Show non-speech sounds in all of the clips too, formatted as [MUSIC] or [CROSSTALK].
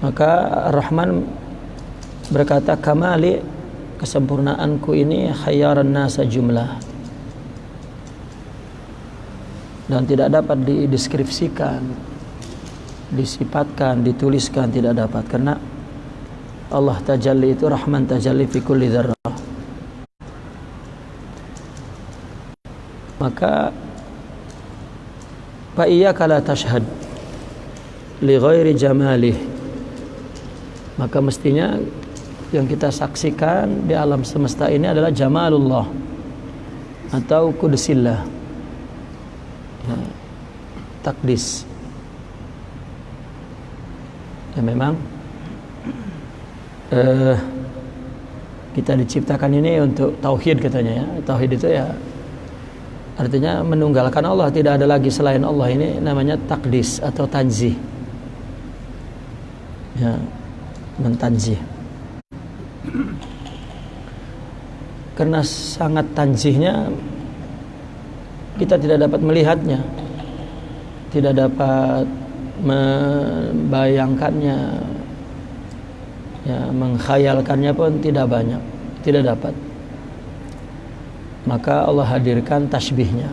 maka Rahman berkata kamali kesempurnaanku ini khayyaran nasa jumlah. Dan tidak dapat dideskripsikan disifatkan dituliskan tidak dapat. Karena Allah tajalli itu rahman tajalli fi kulli dzarrah. Maka fa iyyaka la tashhad li ghairi jamalih maka mestinya yang kita saksikan di alam semesta ini adalah jamalullah atau kudusillah ya, takdis. Ya memang uh, kita diciptakan ini untuk tauhid katanya ya. Tauhid itu ya artinya menunggalkan Allah. Tidak ada lagi selain Allah. Ini namanya takdis atau tanzih. Ya mentanzih karena sangat tanzihnya kita tidak dapat melihatnya tidak dapat membayangkannya ya mengkhayalkannya pun tidak banyak tidak dapat. Maka Allah hadirkan tasbihnya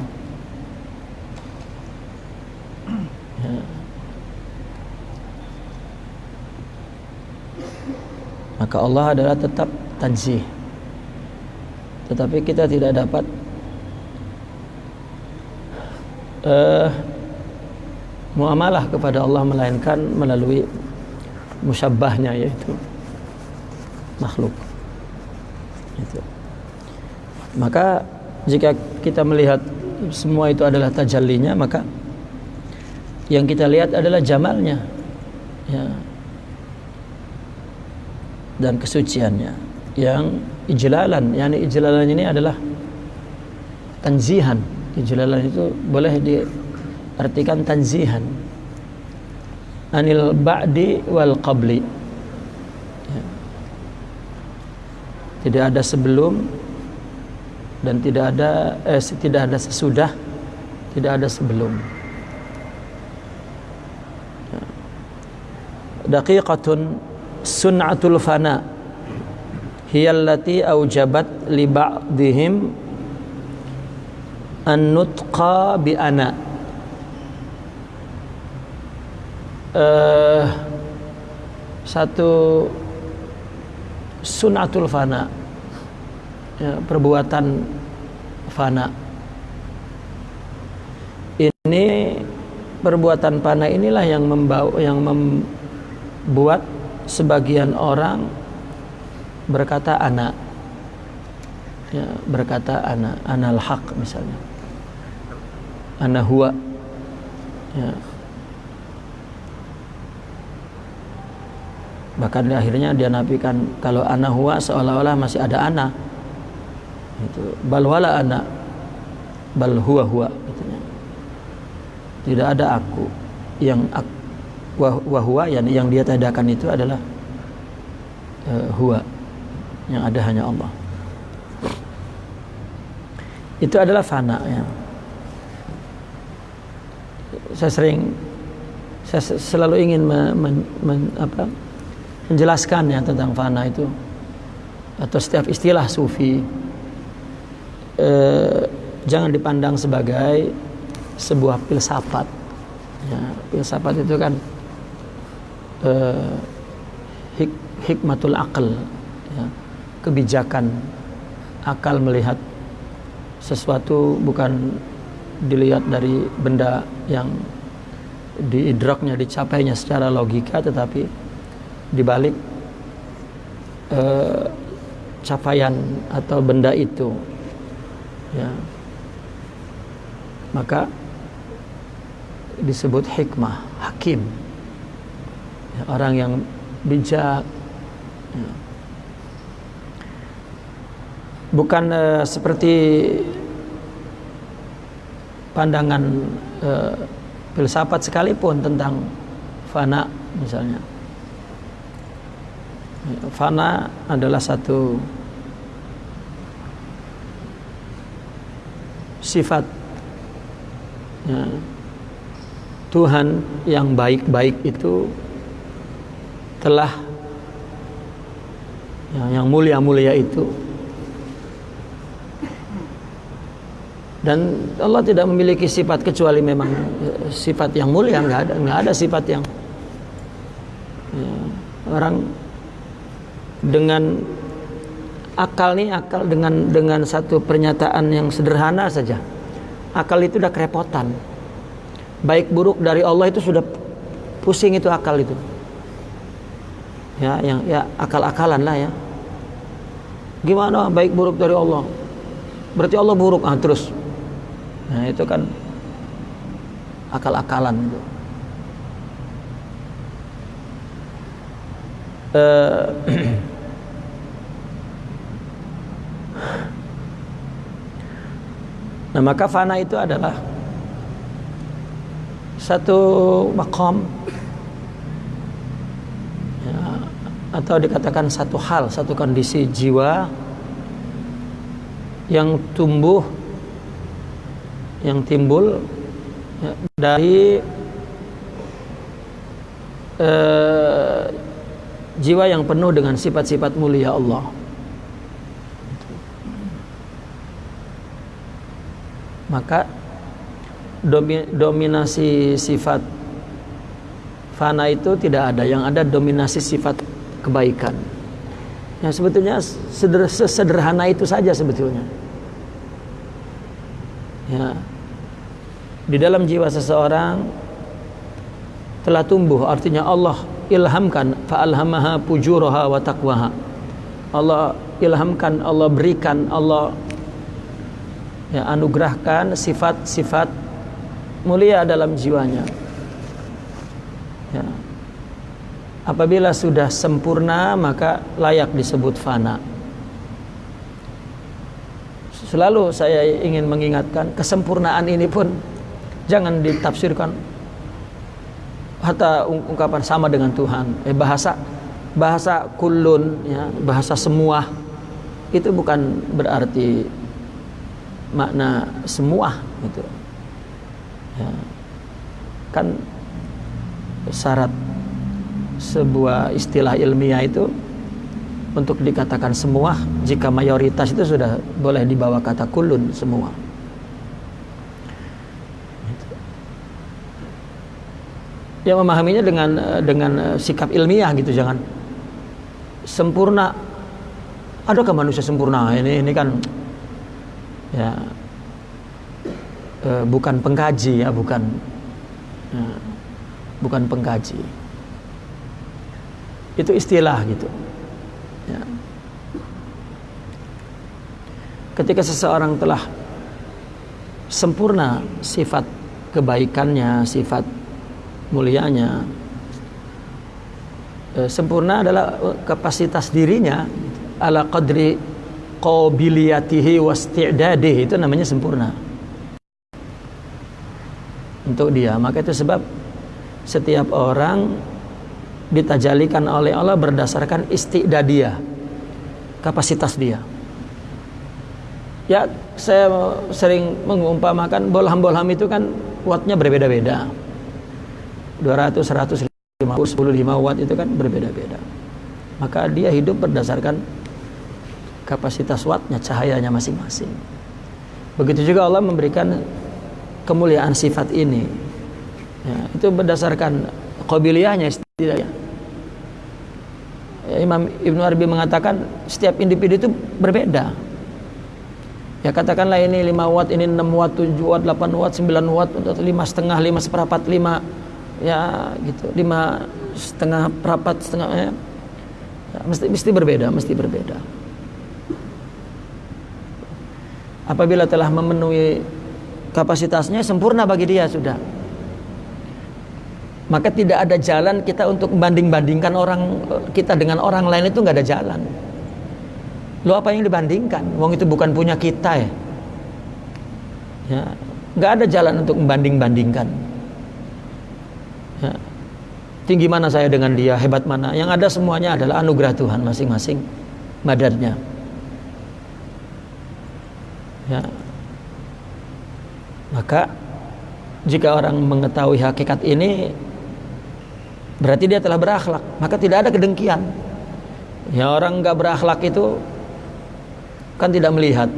maka Allah adalah tetap tanzih. Tetapi kita tidak dapat uh, muamalah kepada Allah melainkan melalui musyabbahnya yaitu makhluk. Itu. Maka jika kita melihat semua itu adalah tajallinya maka yang kita lihat adalah jamalnya. Ya dan kesuciannya. Yang ijlalan yani ijlalan ini adalah tanzihan. Ijlalan itu boleh diartikan tanzihan. Anil ba'di wal qabli. Ya. tidak ada sebelum dan tidak ada eh, tidak ada sesudah tidak ada sebelum. Ya. daqiqatun sun'atul fana. Hiya allati aujabat li ba'dihim an nutqa bi ana. Uh, satu sunatul fana. Ya, perbuatan fana. Ini perbuatan fana inilah yang membawa yang membuat sebagian orang berkata anak ya, berkata anak anal haq misalnya. Ana huwa. Ya. bahkan akhirnya dia nafikan kalau ana huwa seolah-olah masih ada ana. Itu bal wala ana bal huwa huwa tidak ada aku yang aku, wah huwa yang yang dia tadakan itu adalah uh, huwa yang ada hanya Allah. Itu adalah fana ya. Saya sering saya selalu ingin men, men, men, apa, menjelaskan ya tentang fana itu. Atau setiap istilah sufi eh, jangan dipandang sebagai sebuah filsafat ya, filsafat itu kan eh, hik, hikmatul akal ya, kebijakan akal melihat sesuatu bukan dilihat dari benda yang diidraknya dicapainya secara logika tetapi dibalik eh, capaian atau benda itu ya. Maka disebut hikmah hakim orang yang bijak. Bukan uh, seperti pandangan uh, filsafat sekalipun tentang fana misalnya. Fana adalah satu sifat ya, Tuhan yang baik-baik itu telah yang mulia-mulia itu. Dan Allah tidak memiliki sifat kecuali memang eh, sifat yang mulia nggak ada nggak ada sifat yang ya, orang dengan akal nih akal dengan dengan satu pernyataan yang sederhana saja. Akal itu udah kerepotan. Baik buruk dari Allah itu sudah pusing itu akal itu ya yang ya akal-akalan lah ya. Gimana baik buruk dari Allah? Berarti Allah buruk ah terus. Nah, itu kan akal-akalan itu. Uh, [CLEARS THROAT] nah maka fana itu adalah satu makom ya, atau dikatakan satu hal, satu kondisi jiwa yang tumbuh yang timbul ya, dari uh, jiwa yang penuh dengan sifat-sifat mulia Allah. Maka dominasi sifat fana itu tidak ada, yang ada dominasi sifat kebaikan. Yang sebetulnya sederhana itu saja sebetulnya. Ya. Di dalam jiwa seseorang telah tumbuh artinya Allah ilhamkan fa'alhamaha pujuraha wa taqwaha. Allah ilhamkan Allah berikan Allah ya anugerahkan sifat-sifat mulia dalam jiwanya. Ya apabila sudah sempurna maka layak disebut fana Selalu saya ingin mengingatkan kesempurnaan ini pun jangan ditafsirkan hatta ungkapan sama dengan Tuhan. Eh, bahasa bahasa kulun ya, bahasa semua itu bukan berarti makna semua gitu. Ya. Kan syarat sebuah istilah ilmiah itu untuk dikatakan semua jika mayoritas itu sudah boleh dibawa kata kulun semua. Yang memahaminya dengan dengan sikap ilmiah gitu jangan sempurna. Adakah manusia sempurna? Ini ini kan ya eh, bukan pengkaji ya bukan ya, bukan pengkaji itu istilah gitu. Ya. Ketika seseorang telah sempurna sifat kebaikannya, sifat mulianya, eh, sempurna adalah kapasitas dirinya ala qadri qabiliyatihi wasti'dadihi itu namanya sempurna. Untuk dia. Maka itu sebab setiap orang ditajalikan oleh Allah berdasarkan istidadiyah kapasitas dia. Ya saya sering mengumpamakan bolham-bolham itu kan wattnya berbeda-beda. 200, 150, 10, watt itu kan berbeda-beda. Maka dia hidup berdasarkan kapasitas wattnya cahayanya masing-masing. Begitu juga Allah memberikan kemuliaan sifat ini. Ya, itu berdasarkan kobiliahnya tidak ya. Imam Ibnu Arabi mengatakan setiap individu itu berbeda. Ya katakanlah ini 5 watt, ini 6 watt, 7 watt, 8 watt, 9 watt, 5 setengah, 5 seperempat, 5 ya gitu, 5 setengah perapat, setengah ya. ya mesti mesti berbeda, mesti berbeda. Apabila telah memenuhi kapasitasnya sempurna bagi dia sudah maka tidak ada jalan kita untuk membanding-bandingkan orang kita dengan orang lain itu nggak ada jalan. Lo apa yang dibandingkan? Wong itu bukan punya kita ya. Ya, nggak ada jalan untuk membanding-bandingkan. Ya. Tinggi mana saya dengan dia, hebat mana? Yang ada semuanya adalah anugerah Tuhan masing-masing madarnya. Ya. Maka jika orang mengetahui hakikat ini berarti dia telah berakhlak. Maka tidak ada kedengkian. Ya orang nggak berakhlak itu kan tidak melihat.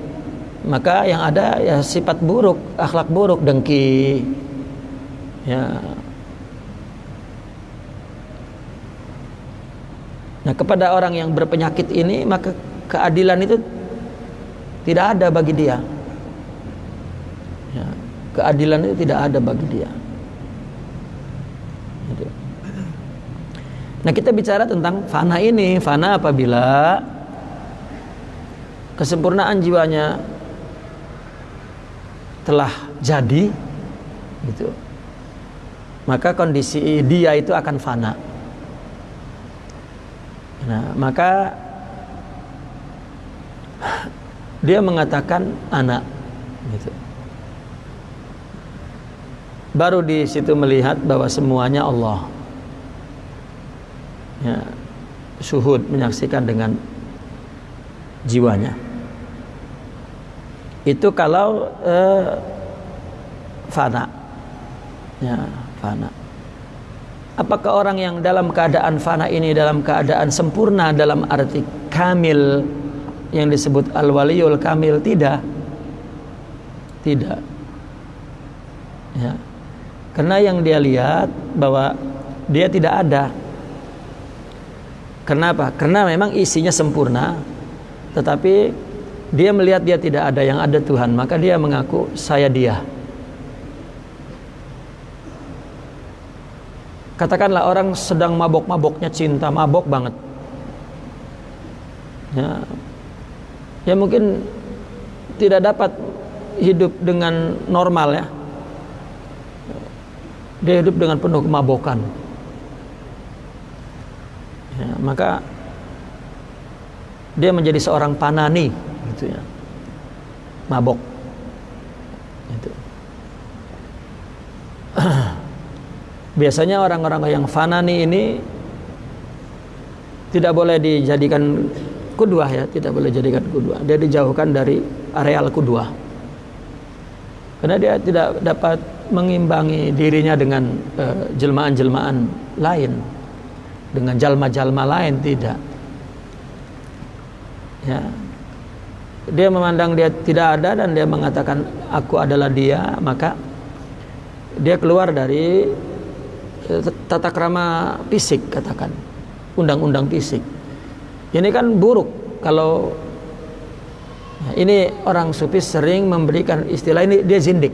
Maka yang ada ya sifat buruk akhlak buruk dengki. Ya. Nah kepada orang yang berpenyakit ini maka keadilan itu tidak ada bagi dia. Ya, keadilan itu tidak ada bagi dia. Gitu. Nah kita bicara tentang fana ini. Fana apabila kesempurnaan jiwanya telah jadi gitu maka kondisi dia itu akan fana. Nah maka dia mengatakan anak gitu. Baru di situ melihat bahwa semuanya Allah ya suhud menyaksikan dengan jiwanya. Itu kalau eh, fana. Ya fana. Apakah orang yang dalam keadaan fana ini dalam keadaan sempurna dalam arti kamil yang disebut al-waliyul kamil? Tidak. Tidak. Ya. Karena yang dia lihat bahwa dia tidak ada kenapa? Karena memang isinya sempurna tetapi dia melihat dia tidak ada yang ada Tuhan maka dia mengaku saya dia. Katakanlah orang sedang mabok-maboknya cinta mabok banget. Ya. Ya mungkin tidak dapat hidup dengan normal ya. Dia hidup dengan penuh kemabokan ya, maka dia menjadi seorang panani gitu ya. Mabok. Itu [CLEARS THROAT] biasanya orang-orang yang fanani ini tidak boleh dijadikan kudua ya tidak boleh jadikan kudua dia dijauhkan dari areal kudua karena dia tidak dapat mengimbangi dirinya dengan uh, jelmaan-jelmaan lain dengan jalma-jalma lain tidak. Ya. Dia memandang dia tidak ada dan dia mengatakan aku adalah dia maka dia keluar dari eh, tata krama fisik katakan. Undang-undang fisik. Ini kan buruk kalau ini orang sufi sering memberikan istilah ini dia zindik.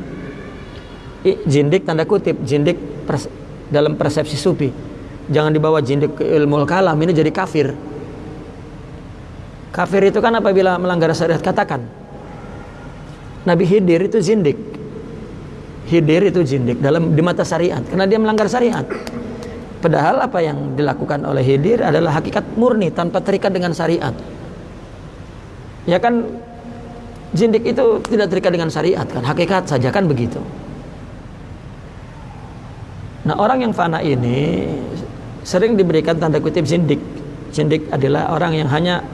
Jindik tanda kutip jindik pers dalam persepsi sufi jangan dibawa jindik ke ilmu kalam ini jadi kafir. Kafir itu kan apabila melanggar syariat katakan. Nabi Hidir itu jindik Hidir itu jindik dalam di mata syariat karena dia melanggar syariat. Padahal apa yang dilakukan oleh Hidir adalah hakikat murni tanpa terikat dengan syariat. Ya kan jindik itu tidak terikat dengan syariat kan? Hakikat saja kan begitu. Nah orang yang fana ini sering diberikan tanda kutip zindik. Zindik adalah orang yang hanya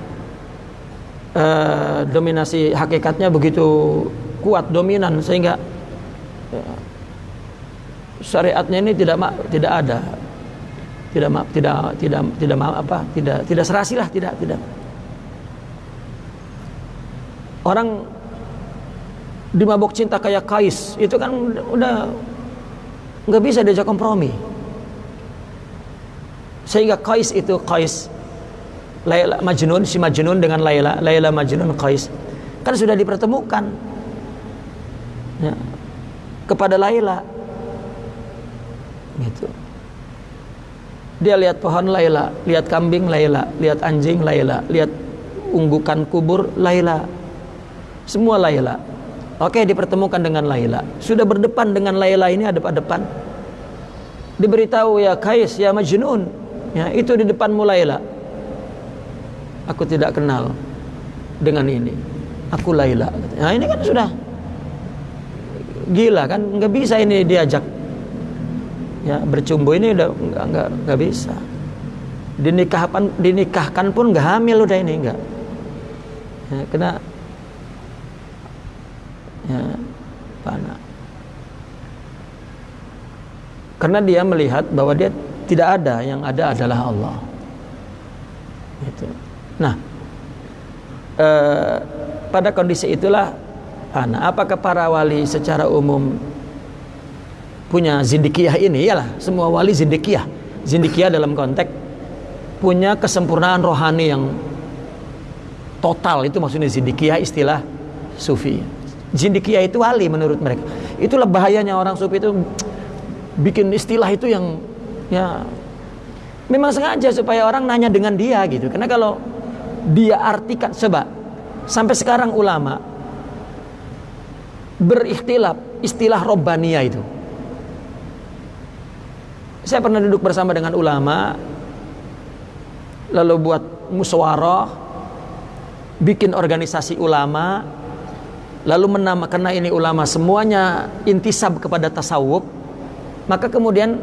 uh, dominasi hakikatnya begitu kuat dominan sehingga uh, syariatnya ini tidak tidak ada. Tidak tidak tidak tidak apa tidak tidak serasi lah tidak tidak. Orang dimabok cinta kayak kais itu kan udah nggak bisa diajak kompromi sehingga Qais itu Qais Laila Majnun si Majnun dengan Laila Laila Majnun Qais. Kan sudah dipertemukan. Ya, kepada Laila. Gitu. Dia lihat pohon Laila lihat kambing Laila lihat anjing Laila lihat unggukan kubur Laila. Semua Laila. Oke, dipertemukan dengan Laila. Sudah berdepan dengan Laila ini ada depan. Diberitahu ya Kais, ya Majnun. Ya, itu di depanmu Laila. Aku tidak kenal dengan ini. Aku Laila. Nah, ini kan sudah gila kan nggak bisa ini diajak ya bercumbu ini udah nggak nggak nggak bisa dinikahkan dinikahkan pun nggak hamil udah ini nggak ya, kena ya, panah. Karena dia melihat bahwa dia Tidak ada, yang ada adalah Allah. Itu. Nah, eh, pada kondisi itulah, apakah para wali secara umum punya zindikiyah ini? Iyalah, semua wali zindikiyah. Zindikiyah dalam konteks punya kesempurnaan rohani yang total itu maksudnya zindikiyah istilah sufi. Zindikiyah itu wali menurut mereka. Itulah bahayanya orang sufi itu bikin istilah itu yang ya. Memang sengaja supaya orang nanya dengan dia gitu. Karena kalau dia artikan sebab sampai sekarang ulama berikhtilaf istilah robbania itu. Saya pernah duduk bersama dengan ulama lalu buat musyawarah bikin organisasi ulama lalu menama karena ini ulama semuanya intisab kepada tasawuf. Maka kemudian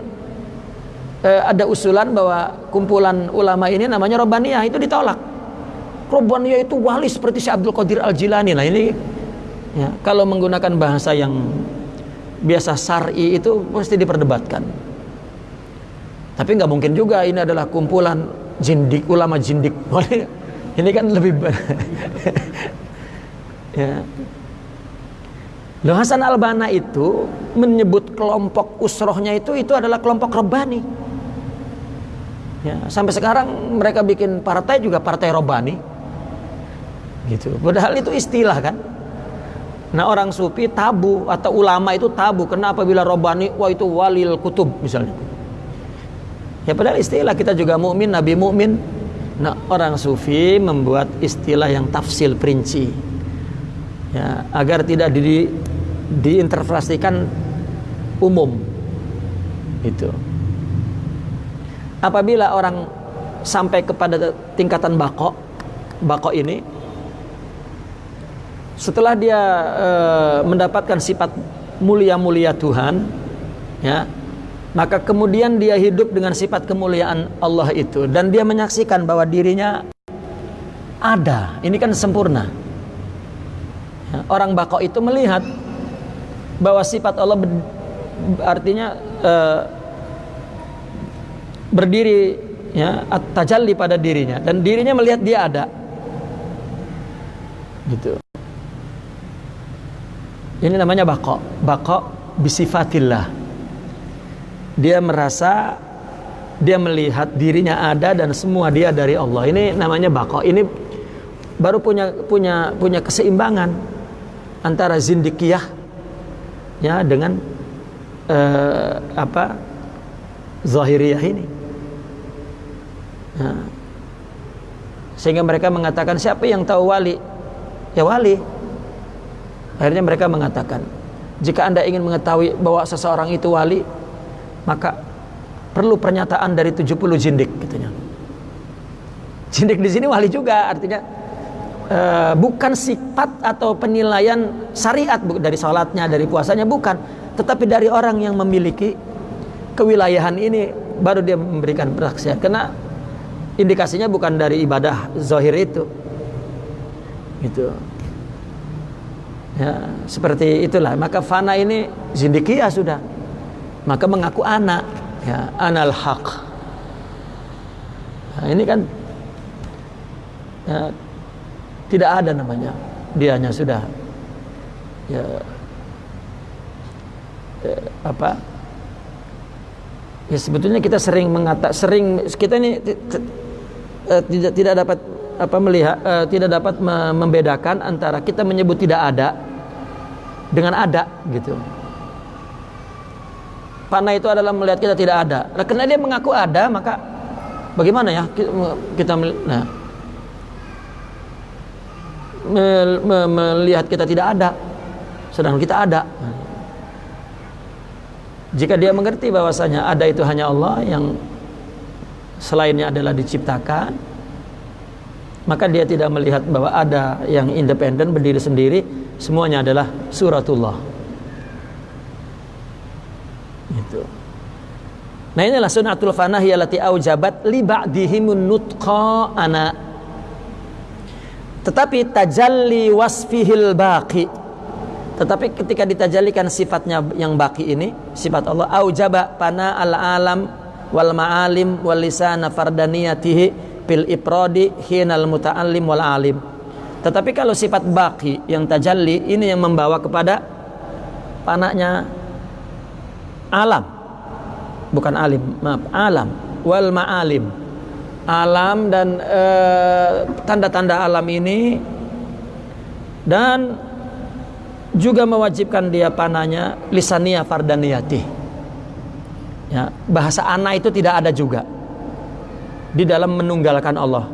eh, ada usulan bahwa kumpulan ulama ini namanya Robbaniyah itu ditolak. Robbaniyah itu wali seperti Syekh Abdul Qadir Al Jilani. Nah ini ya, kalau menggunakan bahasa yang biasa syar'i itu pasti diperdebatkan. Tapi nggak mungkin juga ini adalah kumpulan jindik ulama jindik. [LAUGHS] ini kan lebih [LAUGHS] ya. Loh Hasan Albana itu menyebut kelompok usrohnya itu itu adalah kelompok rebani. Ya, sampai sekarang mereka bikin partai juga partai robani. Gitu. Padahal itu istilah kan. Nah orang sufi tabu atau ulama itu tabu. Kenapa bila robani wah itu walil kutub misalnya. Ya padahal istilah kita juga mukmin, nabi mukmin. Nah orang sufi membuat istilah yang tafsil perinci. Ya, agar tidak di, diinterpretasikan umum. Itu apabila orang sampai kepada tingkatan bako bako ini setelah dia e, mendapatkan sifat mulia-mulia Tuhan ya maka kemudian dia hidup dengan sifat kemuliaan Allah itu. Dan dia menyaksikan bahwa dirinya ada. Ini kan sempurna. Ya, orang bako itu melihat bahwa sifat Allah artinya e, berdiri ya tajalli pada dirinya. Dan dirinya melihat dia ada. Gitu. Ini namanya bako. Bako bisifatillah. Dia merasa dia melihat dirinya ada dan semua dia dari Allah. Ini namanya bako. Ini baru punya punya punya keseimbangan antara zindikiyah ya dengan uh, apa zahiriyah ini Sehingga mereka mengatakan siapa yang tahu wali? Ya wali. Akhirnya mereka mengatakan, jika Anda ingin mengetahui bahwa seseorang itu wali, maka perlu pernyataan dari 70 jindik katanya. Jindik di sini wali juga artinya uh, bukan sifat atau penilaian syariat dari sholatnya, dari puasanya bukan, tetapi dari orang yang memiliki kewilayahan ini baru dia memberikan persaksian. Karena indikasinya bukan dari ibadah zahir itu. Gitu. Ya seperti itulah. Maka fana ini zindikia sudah. Maka mengaku anak ya anal haq. Nah, ini kan ya, tidak ada namanya. Dianya sudah ya, ya apa? Ya sebetulnya kita sering mengata sering kita ini uh, tidak tidak dapat apa melihat uh, tidak dapat membedakan antara kita menyebut tidak ada dengan ada gitu. Panah itu adalah melihat kita tidak ada. Nah, karena dia mengaku ada, maka bagaimana ya kita nah, melihat kita tidak ada, sedang kita ada. Jika dia mengerti bahwasanya ada itu hanya Allah yang selainnya adalah diciptakan maka dia tidak melihat bahwa ada yang independen berdiri sendiri. Semuanya adalah suratullah. Itu. Nah inilah sunatul fanah yalati aujabat li ba'dihimun nutqa ana. Tetapi tajalli wasfihil baqi. Tetapi ketika ditajalikan sifatnya yang baki ini sifat Allah aujaba pana al alam wal ma'alim wal lisana fardaniyatihi fil iprodi hinal muta'allim wal alim. Tetapi kalau sifat baki yang tajalli ini yang membawa kepada panaknya alam. Bukan alim maaf alam. Wal ma'alim. Alam dan eh, tanda-tanda alam ini dan juga mewajibkan dia panahnya lisania fardaniyati ya, bahasa ana itu tidak ada juga di dalam menunggalkan Allah.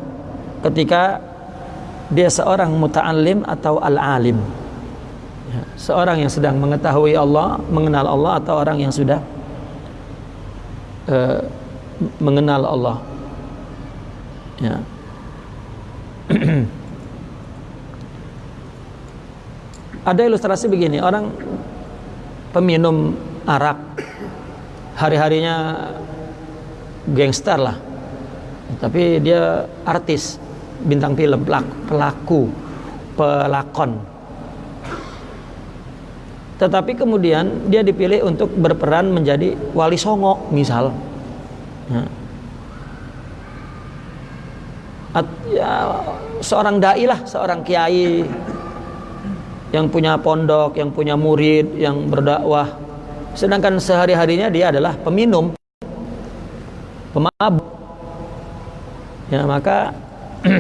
Ketika dia seorang muta'alim atau al-alim. Ya, seorang yang sedang mengetahui Allah mengenal Allah atau orang yang sudah uh, mengenal Allah. Ya. [CLEARS THROAT] Ada ilustrasi begini orang peminum arak hari-harinya gangster lah. Tapi dia artis bintang film pelaku pelakon. Tetapi kemudian dia dipilih untuk berperan menjadi wali songo misal. Ya. At, ya, seorang dai lah seorang kiai yang punya pondok yang punya murid yang berdakwah sedangkan sehari-harinya dia adalah peminum pemabuk. Ya maka [CLEARS THROAT]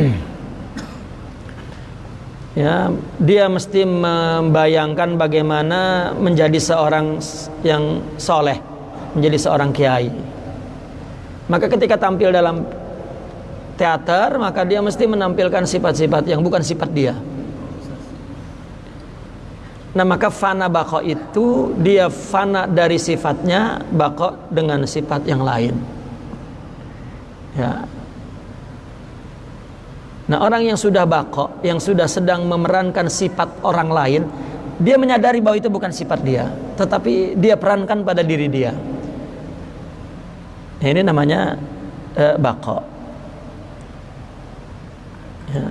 ya dia mesti membayangkan bagaimana menjadi seorang yang soleh menjadi seorang kiai. Maka ketika tampil dalam teater maka dia mesti menampilkan sifat-sifat yang bukan sifat dia Nah maka fana bako itu dia fana dari sifatnya bako dengan sifat yang lain. Ya, Nah orang yang sudah bako, yang sudah sedang memerankan sifat orang lain, dia menyadari bahwa itu bukan sifat dia, tetapi dia perankan pada diri dia. Nah, ini namanya eh, bako. Ya.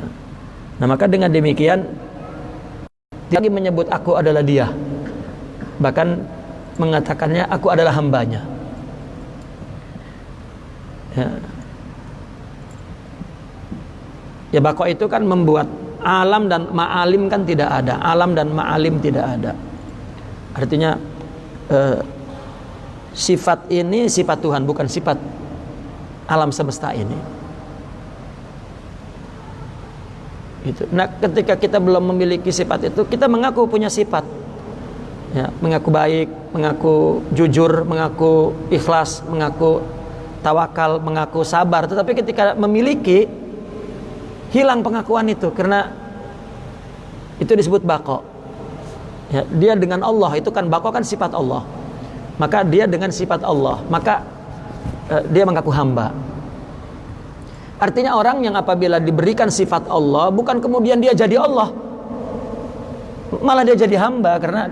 Nah maka dengan demikian, lagi menyebut aku adalah dia, bahkan mengatakannya aku adalah hambanya. Ya. Ya bako itu kan membuat alam dan ma'alim kan tidak ada. Alam dan ma'alim tidak ada. Artinya eh, sifat ini sifat Tuhan bukan sifat alam semesta ini. Itu. Nah, ketika kita belum memiliki sifat itu, kita mengaku punya sifat. Ya, mengaku baik, mengaku jujur, mengaku ikhlas, mengaku tawakal, mengaku sabar. Tetapi ketika memiliki hilang pengakuan itu karena itu disebut bako ya, dia dengan Allah itu kan bako kan sifat Allah maka dia dengan sifat Allah maka uh, dia mengaku hamba artinya orang yang apabila diberikan sifat Allah bukan kemudian dia jadi Allah malah dia jadi hamba karena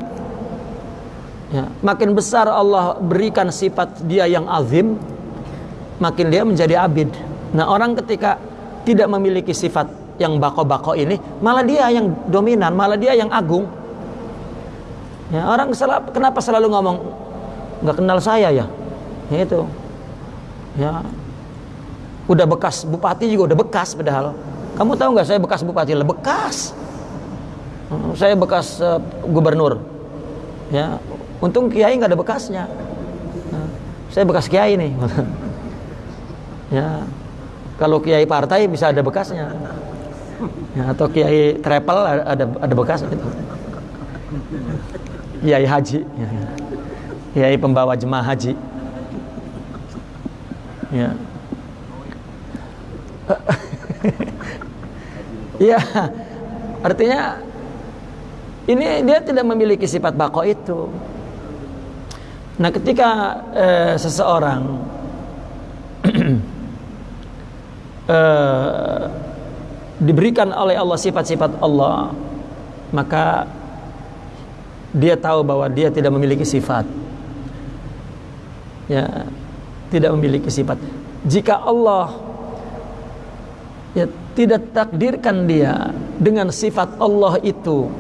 ya, makin besar Allah berikan sifat dia yang azim makin dia menjadi abid nah orang ketika tidak memiliki sifat yang bako-bako ini, malah dia yang dominan, malah dia yang agung. Ya, orang sel kenapa selalu ngomong nggak kenal saya ya? ya itu. Ya. Udah bekas bupati juga udah bekas padahal. Kamu tahu nggak saya bekas bupati? Lah bekas. Hmm, saya bekas uh, gubernur. Ya. Untung kiai nggak ada bekasnya. Nah, saya bekas kiai nih. [LAUGHS] ya kalau kiai partai bisa ada bekasnya. Ya, atau kiai travel ada ada bekas gitu. [LAUGHS] Kiai haji, ya. [LAUGHS] kiai pembawa jemaah haji. Ya. [LAUGHS] Iya, artinya ini dia tidak memiliki sifat bako itu. Nah, ketika eh, seseorang uh, [CLEARS THROAT] diberikan oleh Allah sifat-sifat Allah maka dia tahu bahwa dia tidak memiliki sifat. Ya tidak memiliki sifat. Jika Allah ya tidak takdirkan dia dengan sifat Allah itu.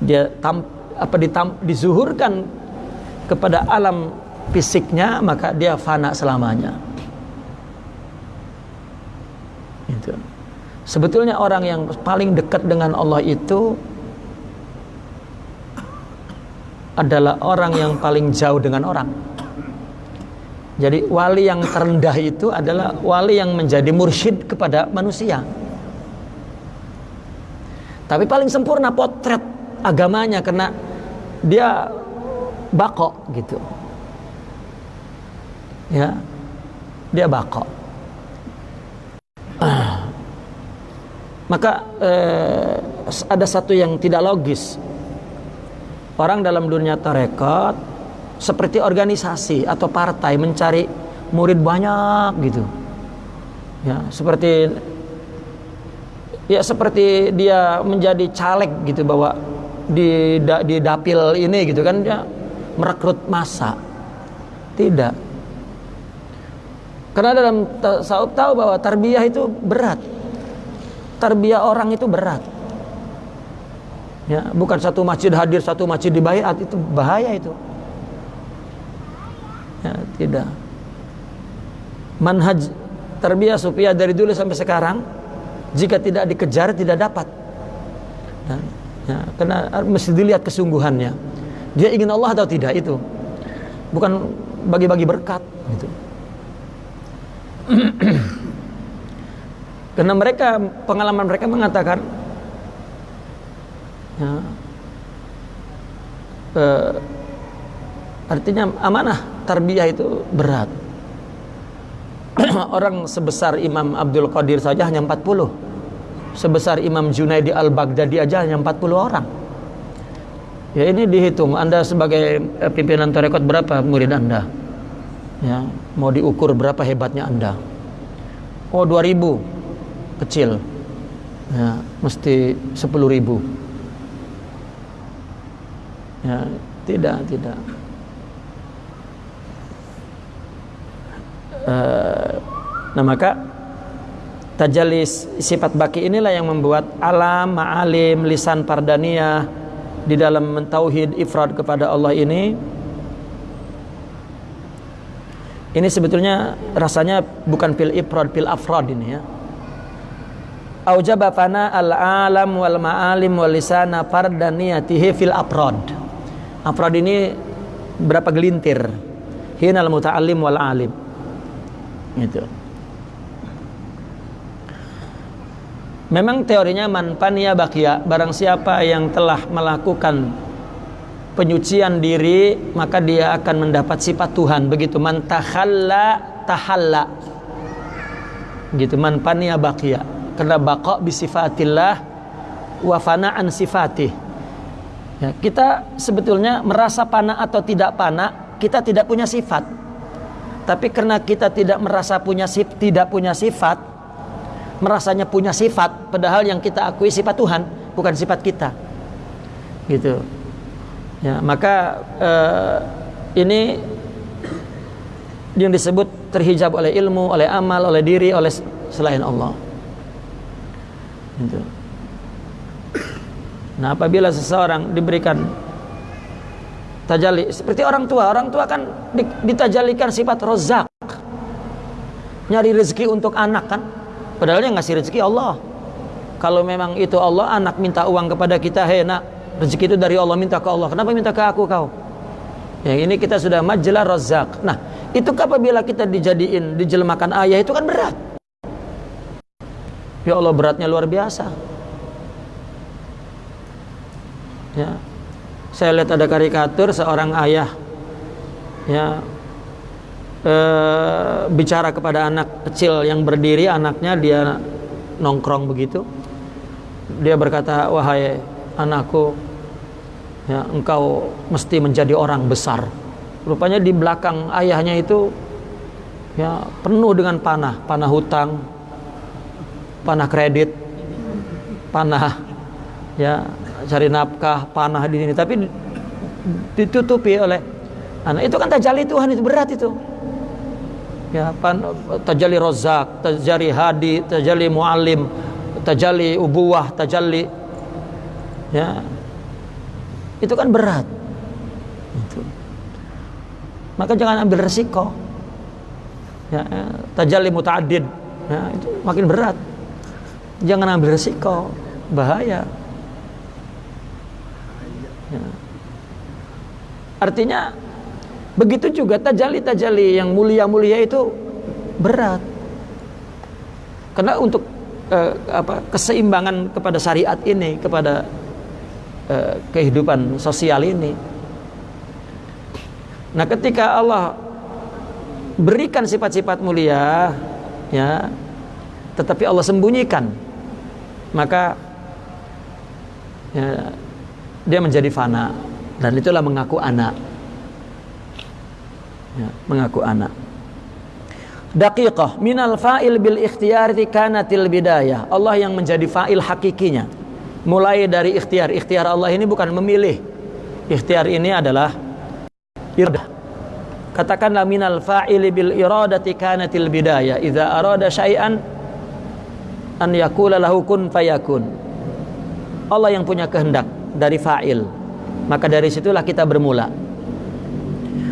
Dia tam, apa ditam, dizuhurkan kepada alam fisiknya maka dia fana selamanya. Itu. Sebetulnya orang yang paling dekat dengan Allah itu adalah orang yang paling jauh dengan orang jadi wali yang terendah itu adalah wali yang menjadi mursyid kepada manusia. Tapi paling sempurna potret agamanya karena dia bako gitu. Ya. Dia bako. Maka eh, ada satu yang tidak logis. Orang dalam dunia tarekat seperti organisasi atau partai mencari murid banyak gitu. Ya seperti ya seperti dia menjadi caleg gitu bahwa di di dapil ini gitu kan dia merekrut masa tidak. Karena dalam tasawuf tahu bahwa tarbiyah itu berat. Tarbiyah orang itu berat. Ya bukan satu masjid hadir satu masjid dibayar itu bahaya itu tidak. Manhaj terbiah supaya dari dulu sampai sekarang jika tidak dikejar tidak dapat. Ya, ya, karena mesti dilihat kesungguhannya. Dia ingin Allah atau tidak itu? Bukan bagi-bagi berkat gitu. [CLEARS THROAT] Karena mereka pengalaman mereka mengatakan ya, eh, Artinya amanah tarbiyah itu berat. [CLEARS THROAT] Orang sebesar Imam Abdul Qadir saja hanya 40. Sebesar Imam Junaidi Al-Baghdadi aja hanya 40 orang. Ya ini dihitung Anda sebagai eh, pimpinan tarekat berapa murid Anda? Ya, mau diukur berapa hebatnya Anda? Oh 2000 kecil. Ya, mesti 10.000. Ya, tidak, tidak. Eh, nah maka tajalli sifat baki inilah yang membuat alam, ma'alim, lisan pardaniyah di dalam mentauhid ifrad kepada Allah ini. Ini sebetulnya rasanya bukan pil ifrad pil afrad ini ya. Aujaba fana al alam wal ma'alim wal lisana pardaniyatihi fil afrad. Afrad ini berapa gelintir? Hinal muta'allim wal alim Gitu. Memang teorinya manpania bakia barang siapa yang telah melakukan penyucian diri maka dia akan mendapat sifat Tuhan. Begitu man tahalla. Gitu man pania bakia karena baqa bisifatillah wa fana'an sifatih. Ya, kita sebetulnya merasa pana atau tidak pana kita tidak punya sifat tapi karena kita tidak merasa punya sif, tidak punya sifat, merasanya punya sifat, padahal yang kita akui sifat Tuhan, bukan sifat kita. Gitu. Ya, maka eh, ini yang disebut terhijab oleh ilmu, oleh amal, oleh diri, oleh selain Allah. Gitu. Nah, apabila seseorang diberikan tajalli seperti orang tua. Orang tua kan ditajalikan sifat rozak. Nyari rezeki untuk anak kan? Padahal yang ngasih rezeki Allah. Kalau memang itu Allah anak minta uang kepada kita hei nak rezeki itu dari Allah minta ke Allah. Kenapa minta ke aku kau? Ya ini kita sudah majalah rozak. Nah itu apabila kita dijadiin dijelmakan ayah itu kan berat. Ya Allah beratnya luar biasa. Ya saya lihat ada karikatur seorang ayah ya e, bicara kepada anak kecil yang berdiri anaknya dia nongkrong begitu. Dia berkata wahai anakku ya engkau mesti menjadi orang besar. Rupanya di belakang ayahnya itu ya penuh dengan panah panah hutang panah kredit panah ya cari nafkah, panah di sini, tapi ditutupi oleh anak. Itu kan tajali Tuhan itu berat itu. Ya, pan, tajali rozak, tajali hadi, tajali muallim, tajali ubuah, tajali ya. Itu kan berat. Itu. maka jangan ambil resiko ya, ya tajalli muta'addid ya, itu makin berat jangan ambil resiko bahaya artinya begitu juga tajali-tajali yang mulia-mulia itu berat. Karena untuk eh, apa keseimbangan kepada syariat ini kepada eh, kehidupan sosial ini. Nah ketika Allah berikan sifat-sifat mulia ya tetapi Allah sembunyikan maka ya, dia menjadi fana dan itulah mengaku anak. Ya, mengaku anak. Daqiqah minal fa'il bil ikhtiyari kanatil bidayah. Allah yang menjadi fa'il hakikinya. Mulai dari ikhtiar. Ikhtiar Allah ini bukan memilih. Ikhtiar ini adalah iradah katakanlah minal fa'il bil iradati kanatil bidayah. Idza arada syai'an an yakula lahu kun fayakun. Allah yang punya kehendak dari fa'il maka dari situlah kita bermula.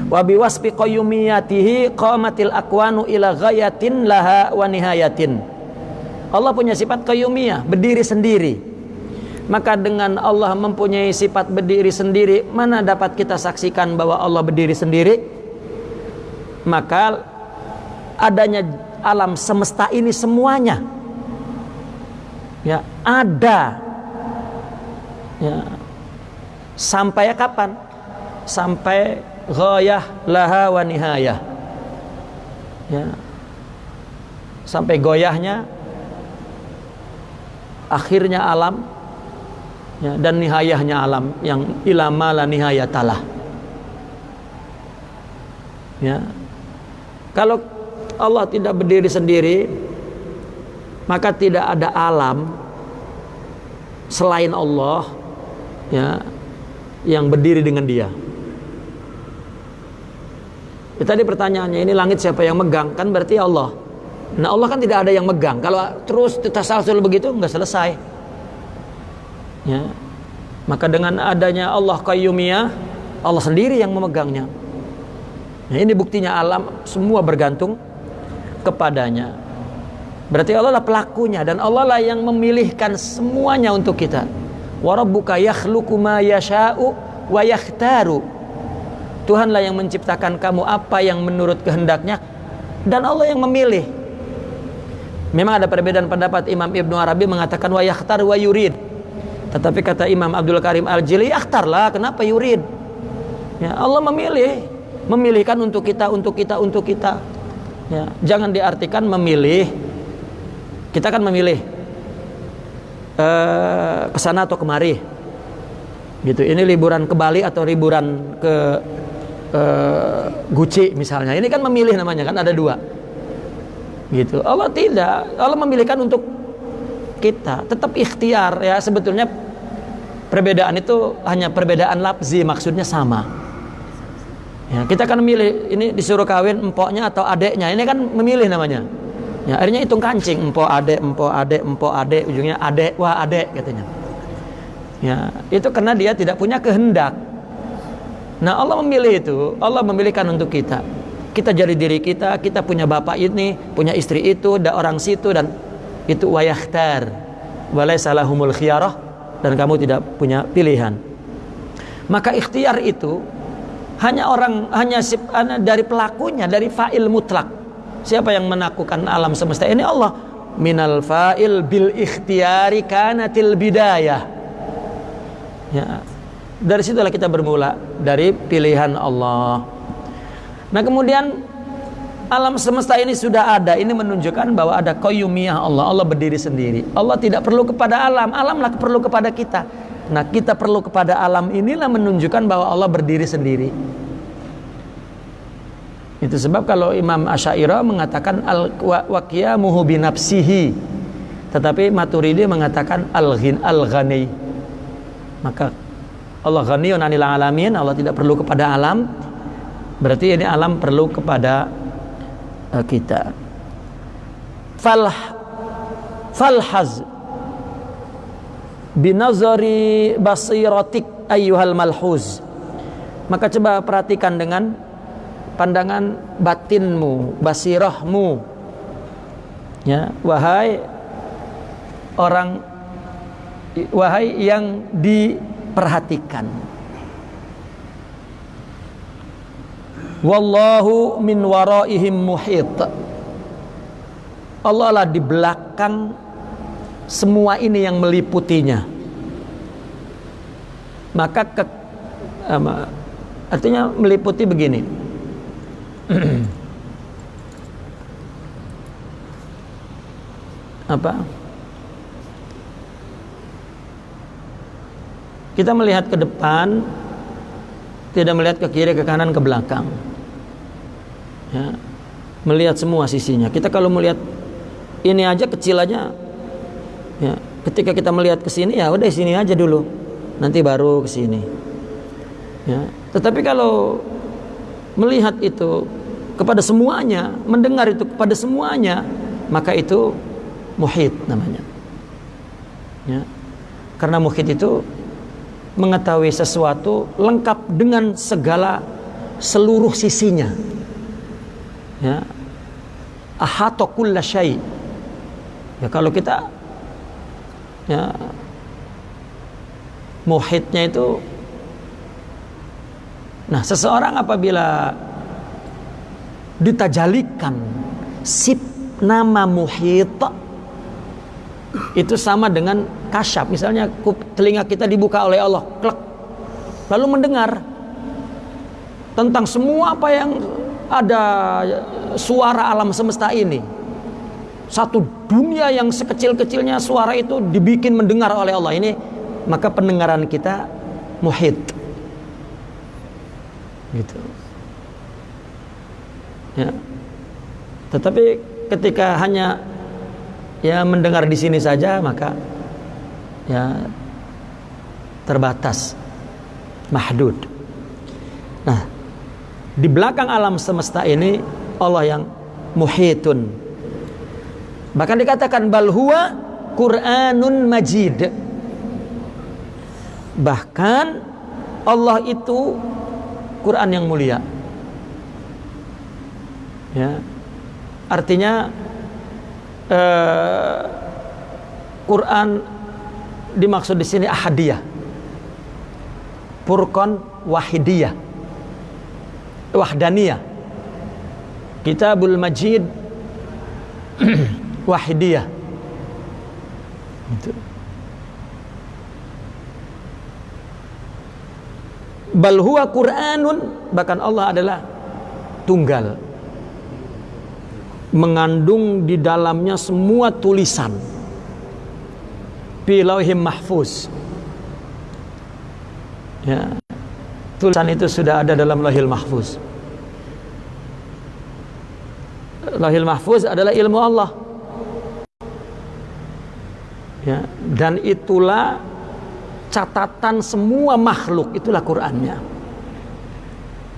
Wa biwasfi qayyumiyatihi qamatil akwanu ila ghayatin laha wa nihayatin. Allah punya sifat qayyumiyah berdiri sendiri. Maka dengan Allah mempunyai sifat berdiri sendiri mana dapat kita saksikan bahwa Allah berdiri sendiri? Maka adanya alam semesta ini semuanya. Ya ada. Ya sampai kapan? Sampai ghayah laha wa nihayah. Ya. Sampai goyahnya akhirnya alam ya, dan nihayahnya alam yang ilama la nihayatalah ya. Kalau Allah tidak berdiri sendiri maka tidak ada alam selain Allah ya yang berdiri dengan dia Ya, tadi pertanyaannya ini langit siapa yang megang? Kan berarti Allah. Nah Allah kan tidak ada yang megang. Kalau terus tasalsul begitu nggak selesai. Ya. Maka dengan adanya Allah Qayyumiyah, Allah sendiri yang memegangnya. Nah, ini buktinya alam semua bergantung kepadanya. Berarti Allah lah pelakunya dan Allah lah yang memilihkan semuanya untuk kita. Wa rabbuka yakhluqu ma yasha'u wa yakhtaru Tuhanlah yang menciptakan kamu apa yang menurut kehendaknya dan Allah yang memilih. Memang ada perbedaan pendapat Imam Ibnu Arabi mengatakan wa yakhtar wa yurid. Tetapi kata Imam Abdul Karim Al-Jili yakhtarlah kenapa yurid? Ya, Allah memilih, memilihkan untuk kita, untuk kita, untuk kita. Ya, jangan diartikan memilih. Kita kan memilih uh, ke sana atau kemari. Gitu. Ini liburan ke Bali atau liburan ke uh, Gucci misalnya. Ini kan memilih namanya kan ada dua. Gitu. Allah tidak. Allah memilihkan untuk kita. Tetap ikhtiar. Ya sebetulnya perbedaan itu hanya perbedaan lapzi maksudnya sama. Ya kita kan memilih ini disuruh kawin empoknya atau adeknya. Ini kan memilih namanya ya akhirnya hitung kancing empok adek empok adek empok adek ujungnya adek wah adek katanya ya itu karena dia tidak punya kehendak Nah Allah memilih itu, Allah memilihkan untuk kita. Kita jadi diri kita, kita punya bapak ini, punya istri itu, ada orang situ dan itu wayahtar. Walai salahumul khiyarah dan kamu tidak punya pilihan. Maka ikhtiar itu hanya orang hanya dari pelakunya, dari fa'il mutlak. Siapa yang menaklukkan alam semesta ini Allah. Minal fa'il bil ikhtiyari kanatil bidayah. Ya, dari situlah kita bermula dari pilihan Allah. Nah kemudian alam semesta ini sudah ada. Ini menunjukkan bahwa ada koyumiyah Allah. Allah berdiri sendiri. Allah tidak perlu kepada alam. Alamlah perlu kepada kita. Nah kita perlu kepada alam inilah menunjukkan bahwa Allah berdiri sendiri. Itu sebab kalau Imam Asyairah mengatakan al waqiyamuhu binafsihi. Tetapi Maturidi mengatakan al-ghin al-ghani. Maka Allah ghaniyun anil alamin, Allah tidak perlu kepada alam. Berarti ini alam perlu kepada uh, kita. Fal falhaz binazari basiratik ayyuhal malhuz. Maka coba perhatikan dengan pandangan batinmu, basirahmu. Ya, wahai orang wahai yang diperhatikan. Wallahu min waraihim muhit. Allah lah di belakang semua ini yang meliputinya. Maka ke, artinya meliputi begini. [CLEARS THROAT] Apa? Kita melihat ke depan, tidak melihat ke kiri, ke kanan, ke belakang. Ya, melihat semua sisinya. Kita kalau melihat ini aja kecil aja, ya, ketika kita melihat ke sini ya udah sini aja dulu, nanti baru ke sini. Ya, tetapi kalau melihat itu kepada semuanya, mendengar itu kepada semuanya, maka itu muhid namanya. Ya. Karena muhid itu mengetahui sesuatu lengkap dengan segala seluruh sisinya. Ya. Ahata syai. Ya kalau kita ya muhidnya itu Nah, seseorang apabila ditajalikan. Sip nama muhid itu sama dengan kasyaf. Misalnya telinga kita dibuka oleh Allah klek. Lalu mendengar tentang semua apa yang ada suara alam semesta ini. Satu dunia yang sekecil-kecilnya suara itu dibikin mendengar oleh Allah. Ini maka pendengaran kita muhid gitu ya. Tetapi ketika hanya ya mendengar di sini saja maka ya terbatas mahdud. Nah di belakang alam semesta ini Allah yang muhitun. Bahkan dikatakan bal huwa Qur'anun Majid. Bahkan Allah itu Quran yang mulia ya artinya eh, Quran dimaksud di sini ahadiyah. Furqan wahidiyah. Wahdaniyah. Kitabul Majid [CLEARS THROAT] wahidiyah. Itu. Bal huwa Qur'anun bahkan Allah adalah tunggal mengandung di dalamnya semua tulisan. Pilauhim mahfuz. Ya. Tulisan itu sudah ada dalam lahil mahfuz. Lahil mahfuz adalah ilmu Allah. Ya. Dan itulah catatan semua makhluk itulah Qur'annya.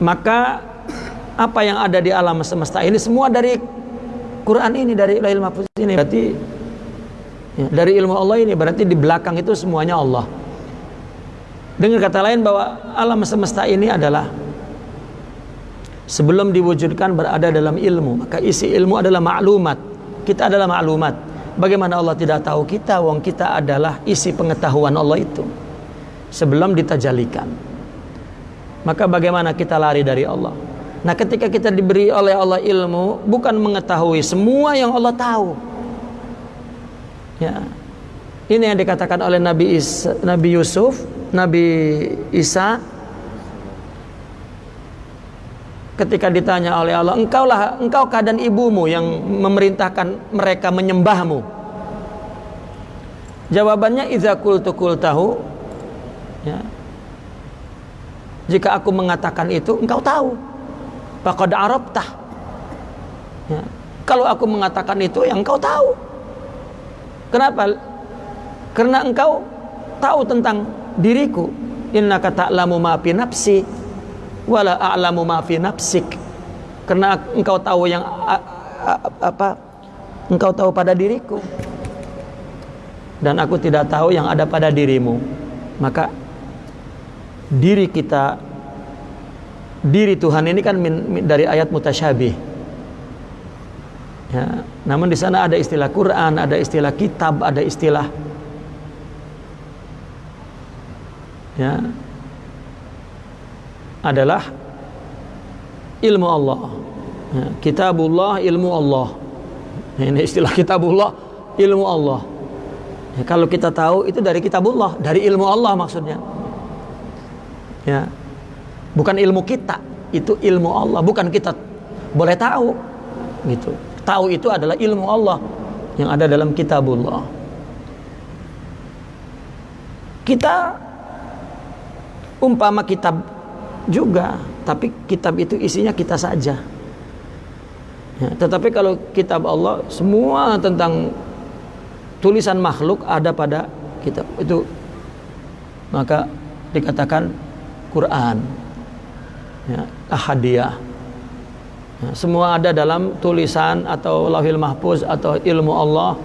Maka apa yang ada di alam semesta ini semua dari Quran ini dari Lail Mahfuz ini berarti ya, dari ilmu Allah ini berarti di belakang itu semuanya Allah. Dengan kata lain bahwa alam semesta ini adalah sebelum diwujudkan berada dalam ilmu, maka isi ilmu adalah maklumat. Kita adalah maklumat. Bagaimana Allah tidak tahu kita, wong kita adalah isi pengetahuan Allah itu sebelum ditajalikan. Maka bagaimana kita lari dari Allah? Nah ketika kita diberi oleh Allah ilmu Bukan mengetahui semua yang Allah tahu. Ya. Ini yang dikatakan oleh Nabi, Isa, Nabi Yusuf Nabi Isa. Ketika ditanya oleh Allah Engkaulah, engkau dan ibumu yang memerintahkan mereka menyembahmu? Jawabannya Iza kultu tahu ya. Jika aku mengatakan itu Engkau tahu Faqad arabtah. Ya. Kalau aku mengatakan itu yang engkau tahu. Kenapa? Karena engkau tahu tentang diriku. Innaka ta'lamu ma fi nafsi wala a'lamu ma fi nafsik. Karena engkau tahu yang apa? Engkau tahu pada diriku. Dan aku tidak tahu yang ada pada dirimu. Maka diri kita diri Tuhan ini kan min, min, dari ayat mutasyabih. Ya, namun di sana ada istilah Quran, ada istilah kitab, ada istilah ya adalah ilmu Allah. Ya, kitabullah ilmu Allah. Ini istilah kitabullah ilmu Allah. Ya, kalau kita tahu itu dari kitabullah, dari ilmu Allah maksudnya. Ya. Bukan ilmu kita, itu ilmu Allah, bukan kita boleh tahu. Gitu. Tahu itu adalah ilmu Allah yang ada dalam kitabullah. Kita umpama kitab juga, tapi kitab itu isinya kita saja. Ya, tetapi kalau kitab Allah semua tentang tulisan makhluk ada pada kitab itu maka dikatakan Quran ya, ahadiyah. Ya, semua ada dalam tulisan atau lahil mahfuz atau ilmu Allah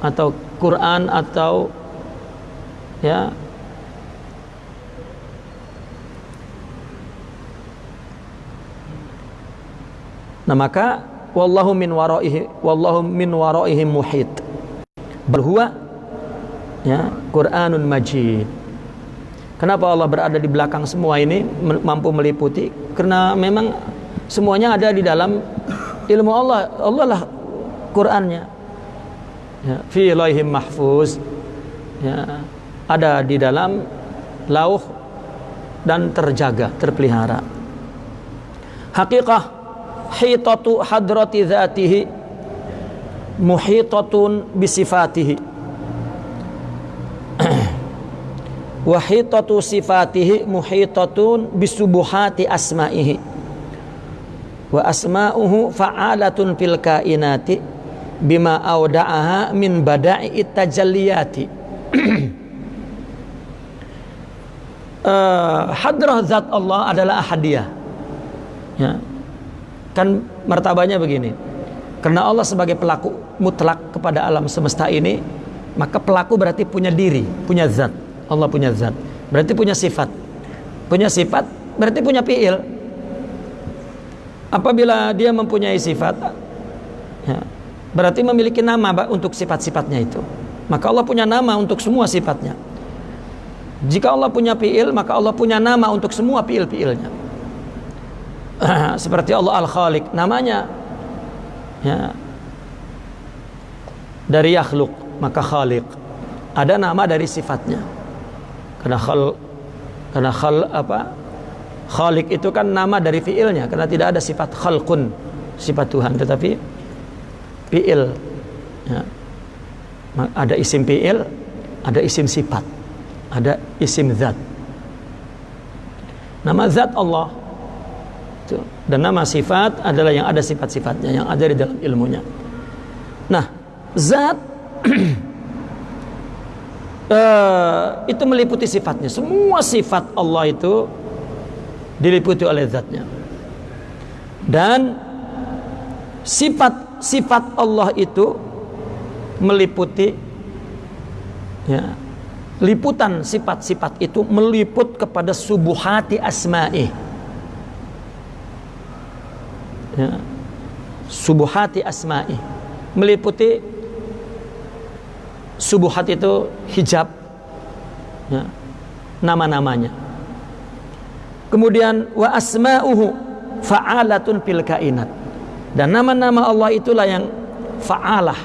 atau Quran atau ya. Nah maka wallahu min waraihi wallahu min waraihim muhit. Berhuwa ya Quranun Majid kenapa Allah berada di belakang semua ini mampu meliputi? Karena memang semuanya ada di dalam ilmu Allah. Allah lah Qurannya. Ya, fi laihim mahfuz. Ya, ada di dalam lauh dan terjaga terpelihara. Hakikah hitatu hadrati dhatihi muhitatun bisifatihi wa hitatu sifatihi muhitatun bisubuhati asma'ihi wa asma'uhu fa'alatun fil kainati bima awda'aha min bada'i tajalliyati uh, [CLEARS THROAT] hadrah zat Allah adalah ahadiyah ya Kan martabanya begini. Karena Allah sebagai pelaku mutlak kepada alam semesta ini, maka pelaku berarti punya diri, punya zat. Allah punya zat. Berarti punya sifat. Punya sifat berarti punya fiil. Apabila dia mempunyai sifat, ya, berarti memiliki nama untuk sifat-sifatnya itu. Maka Allah punya nama untuk semua sifatnya. Jika Allah punya fiil, maka Allah punya nama untuk semua fiil-fiilnya. [CLEARS THROAT] seperti Allah Al-Khaliq namanya ya dari yakhluk maka khaliq ada nama dari sifatnya karena khal karena khal apa khaliq itu kan nama dari fiilnya karena tidak ada sifat khalqun sifat Tuhan tetapi fiil ya. ada isim fiil ada isim sifat ada isim zat nama zat Allah. Dan nama sifat adalah yang ada sifat-sifatnya yang ada di dalam ilmunya. Nah, zat [CLEARS THROAT] uh, itu meliputi sifatnya. Semua sifat Allah itu diliputi oleh zatnya. Dan sifat-sifat Allah itu meliputi ya, liputan sifat-sifat itu meliput kepada subuhati asma'i ya, subuhati asma'i meliputi subuhat itu hijab. Ya, nama-namanya. Kemudian wa asma'uhu fa'alatun fil kainat. Dan nama-nama Allah itulah yang fa'alah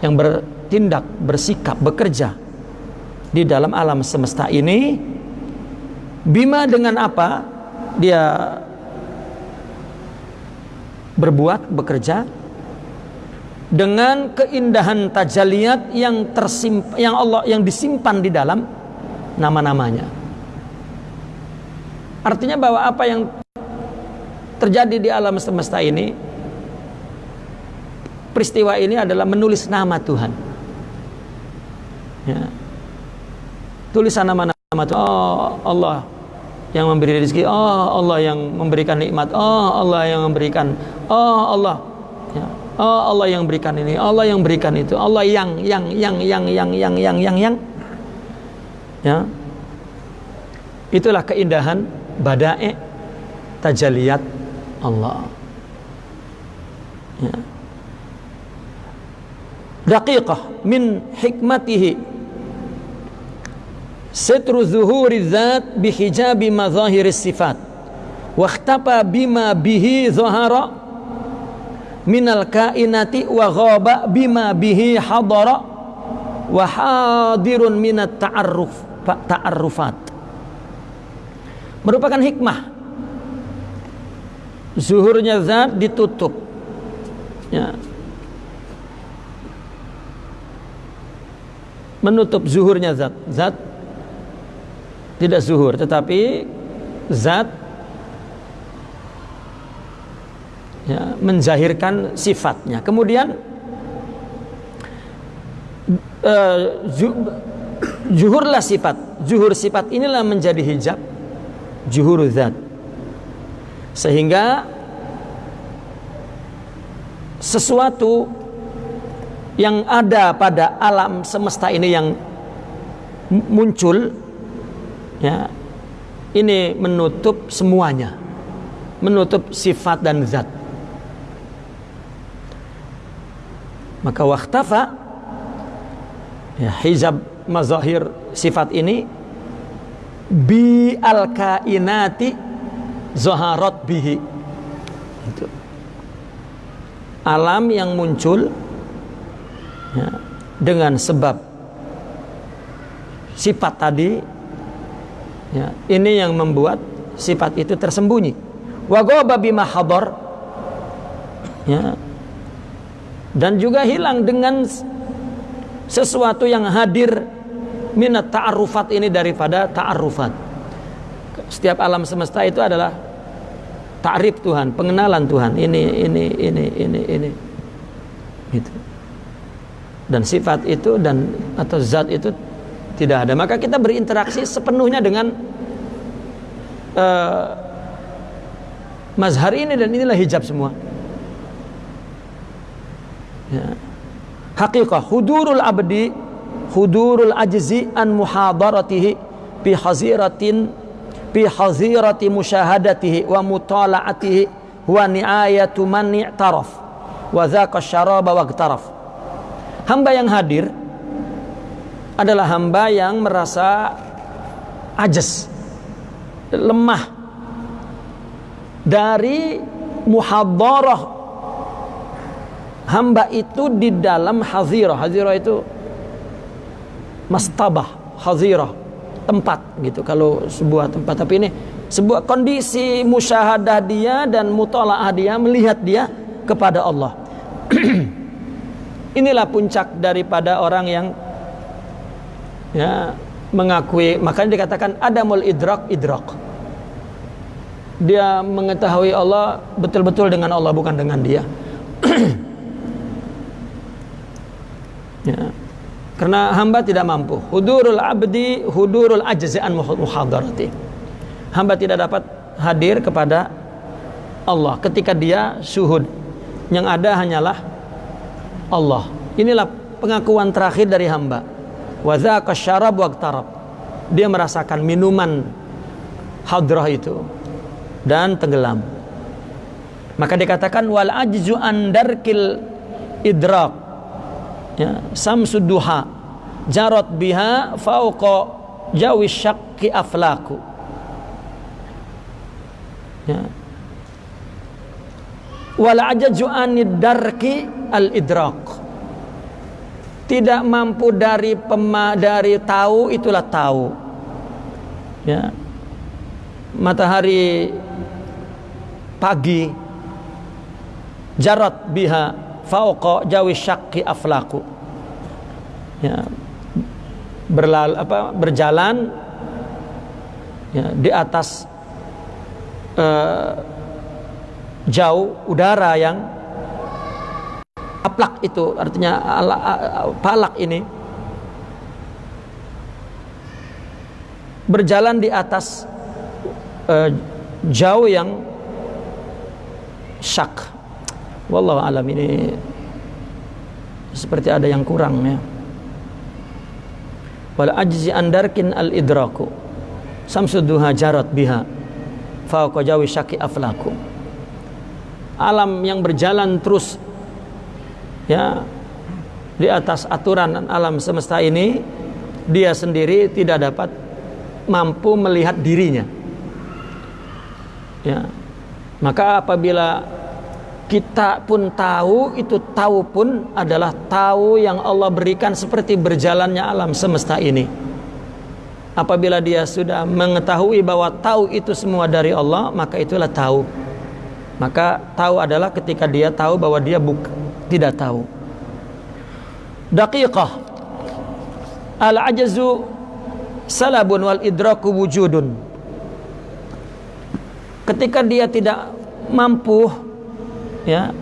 yang bertindak, bersikap, bekerja di dalam alam semesta ini. Bima dengan apa? Dia berbuat, bekerja dengan keindahan tajaliat yang tersimpan yang Allah yang disimpan di dalam nama-namanya. Artinya bahwa apa yang terjadi di alam semesta ini peristiwa ini adalah menulis nama Tuhan. Ya. Tulisan nama-nama Tuhan. Oh Allah yang memberi rezeki oh Allah yang memberikan nikmat oh Allah yang memberikan oh Allah. Oh Allah yang berikan ini Allah yang berikan itu Allah yang yang yang yang yang yang yang yang yang. Ya. Itulah keindahan badai tajaliyat Allah. Ya. daqiqah min hikmatihi. Sitru zuhuri zat bihijabi mazahiri sifat. Wakhtapa bima bihi zahara minal kainati wa ghaba bima bihi hadara wa hadirun minat ta'arruf ta'arrufat. Merupakan hikmah. Zuhurnya zat ditutup. Ya. Menutup zuhurnya zat. Zat tidak zuhur tetapi zat ya, menzahirkan sifatnya. Kemudian uh, zuhurlah sifat. Zuhur sifat inilah menjadi hijab. Zuhur zat. Sehingga sesuatu yang ada pada alam semesta ini yang muncul ya ini menutup semuanya. Menutup sifat dan zat maka waktafa ya hijab mazahir sifat ini bi al kainati zaharat bihi. Itu. Alam yang muncul ya, dengan sebab sifat tadi ya, ini yang membuat sifat itu tersembunyi. Wa ghaba bima ya dan juga hilang dengan sesuatu yang hadir minat ta'arufat ini daripada ta'arufat setiap alam semesta itu adalah takrif Tuhan, pengenalan Tuhan. Ini ini ini ini ini. Gitu. Dan sifat itu dan atau zat itu tidak ada. Maka kita berinteraksi sepenuhnya dengan uh, mazhar ini dan inilah hijab semua. Ya. Hakikah hudurul abdi hudurul ajzi an muhadaratihi bi haziratin bi hazirati musyahadatihi wa mutala'atihi wa ni'ayatu man i'taraf wa dhaqa syaraba wa hamba yang hadir adalah hamba yang merasa ajas lemah dari muhadarah hamba itu di dalam hazirah. Hazirah itu mastabah hazirah tempat gitu. Kalau sebuah tempat. Tapi ini sebuah kondisi musyahadah dia dan mutolaah dia melihat dia kepada Allah. [CLEARS THROAT] Inilah puncak daripada orang yang ya mengakui. Makanya dikatakan adamul idrak idrak. Dia mengetahui Allah betul-betul dengan Allah bukan dengan dia [CLEARS THROAT] ya karena hamba tidak mampu. Hudurul abdi hudurul ajza'an muhadarati. Hamba tidak dapat hadir kepada Allah ketika dia syuhud. Yang ada hanyalah Allah. Inilah pengakuan terakhir dari hamba. Wa dzaka syarab waqtarab. Dia merasakan minuman hadrah itu dan tenggelam. Maka dikatakan wal ajzu andarkil idrak ya samsud duha jarot biha fauqa jawi syakki aflaku. Ya. Wal ajaju darki al idrak. Tidak mampu dari pema, dari tahu itulah tahu. Ya. Matahari pagi jarat biha fauqa jawi syakki aflaku. Ya. Berlal apa berjalan ya, di atas uh, jauh udara yang aplak itu artinya ala, palak ini. Berjalan di atas uh, jauh yang syak Wallahu alam ini seperti ada yang kurang ya. Wal ajzi andarkin al idraku. Samsuduha jarat biha. fauqa syaki aflakum alam yang berjalan terus ya di atas aturan alam semesta ini dia sendiri tidak dapat mampu melihat dirinya ya maka apabila kita pun tahu itu tahu pun adalah tahu yang Allah berikan seperti berjalannya alam semesta ini. Apabila dia sudah mengetahui bahwa tahu itu semua dari Allah maka itulah tahu. Maka tahu adalah ketika dia tahu bahwa dia buk tidak tahu. Daqiqah. Al ajazu salabun wal idraku wujudun. Ketika dia tidak mampu ya.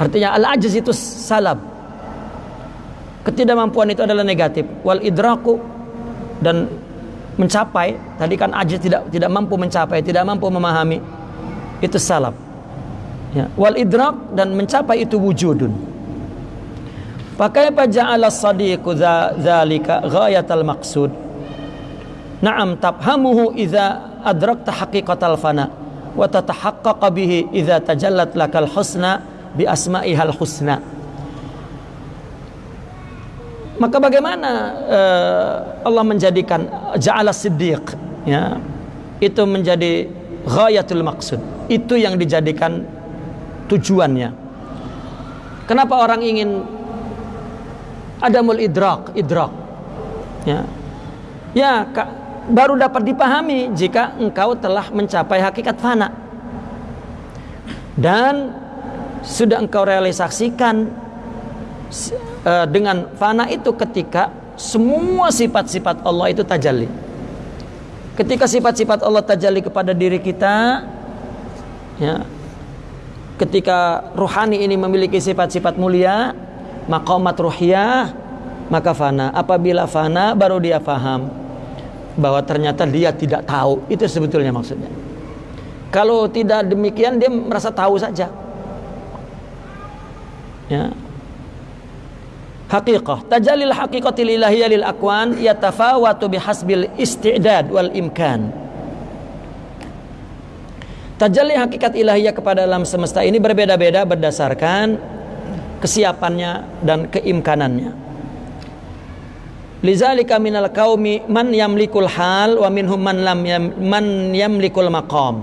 Artinya al ajaz itu salab ketidakmampuan itu adalah negatif. Wal idraku dan mencapai tadi kan ajaz tidak tidak mampu mencapai tidak mampu memahami itu salab ya. Wal idrak dan mencapai itu wujudun. Pakai ja'ala sadiqu dzalika ghayatal maqsud. Na'am tafhamuhu idza adrakta haqiqatal fana wa tatahaqqaqa bihi idza tajallat lakal husna bi asma'ihal husna. Maka bagaimana uh, Allah menjadikan ja'ala siddiq ya itu menjadi ghayatul maksud. Itu yang dijadikan tujuannya. Kenapa orang ingin adamul idrak idrak ya ya baru dapat dipahami jika engkau telah mencapai hakikat fana. Dan sudah engkau realisasikan uh, dengan fana itu ketika semua sifat-sifat Allah itu tajalli. Ketika sifat-sifat Allah tajalli kepada diri kita ya ketika ruhani ini memiliki sifat-sifat mulia maqamat ruhiyah maka fana. Apabila fana baru dia faham bahwa ternyata dia tidak tahu. Itu sebetulnya maksudnya. Kalau tidak demikian dia merasa tahu saja. Ya. Haqiqah. Tajalil haqiqatil ilahiyah lil akwan yatafawatu bihasbil istidad wal imkan. Tajalli hakikat ilahiyah kepada alam semesta ini berbeda-beda berdasarkan kesiapannya dan keimkanannya. Lizalika minal qaumi man yamlikul hal wa minhum man lam yam, man yamlikul maqam.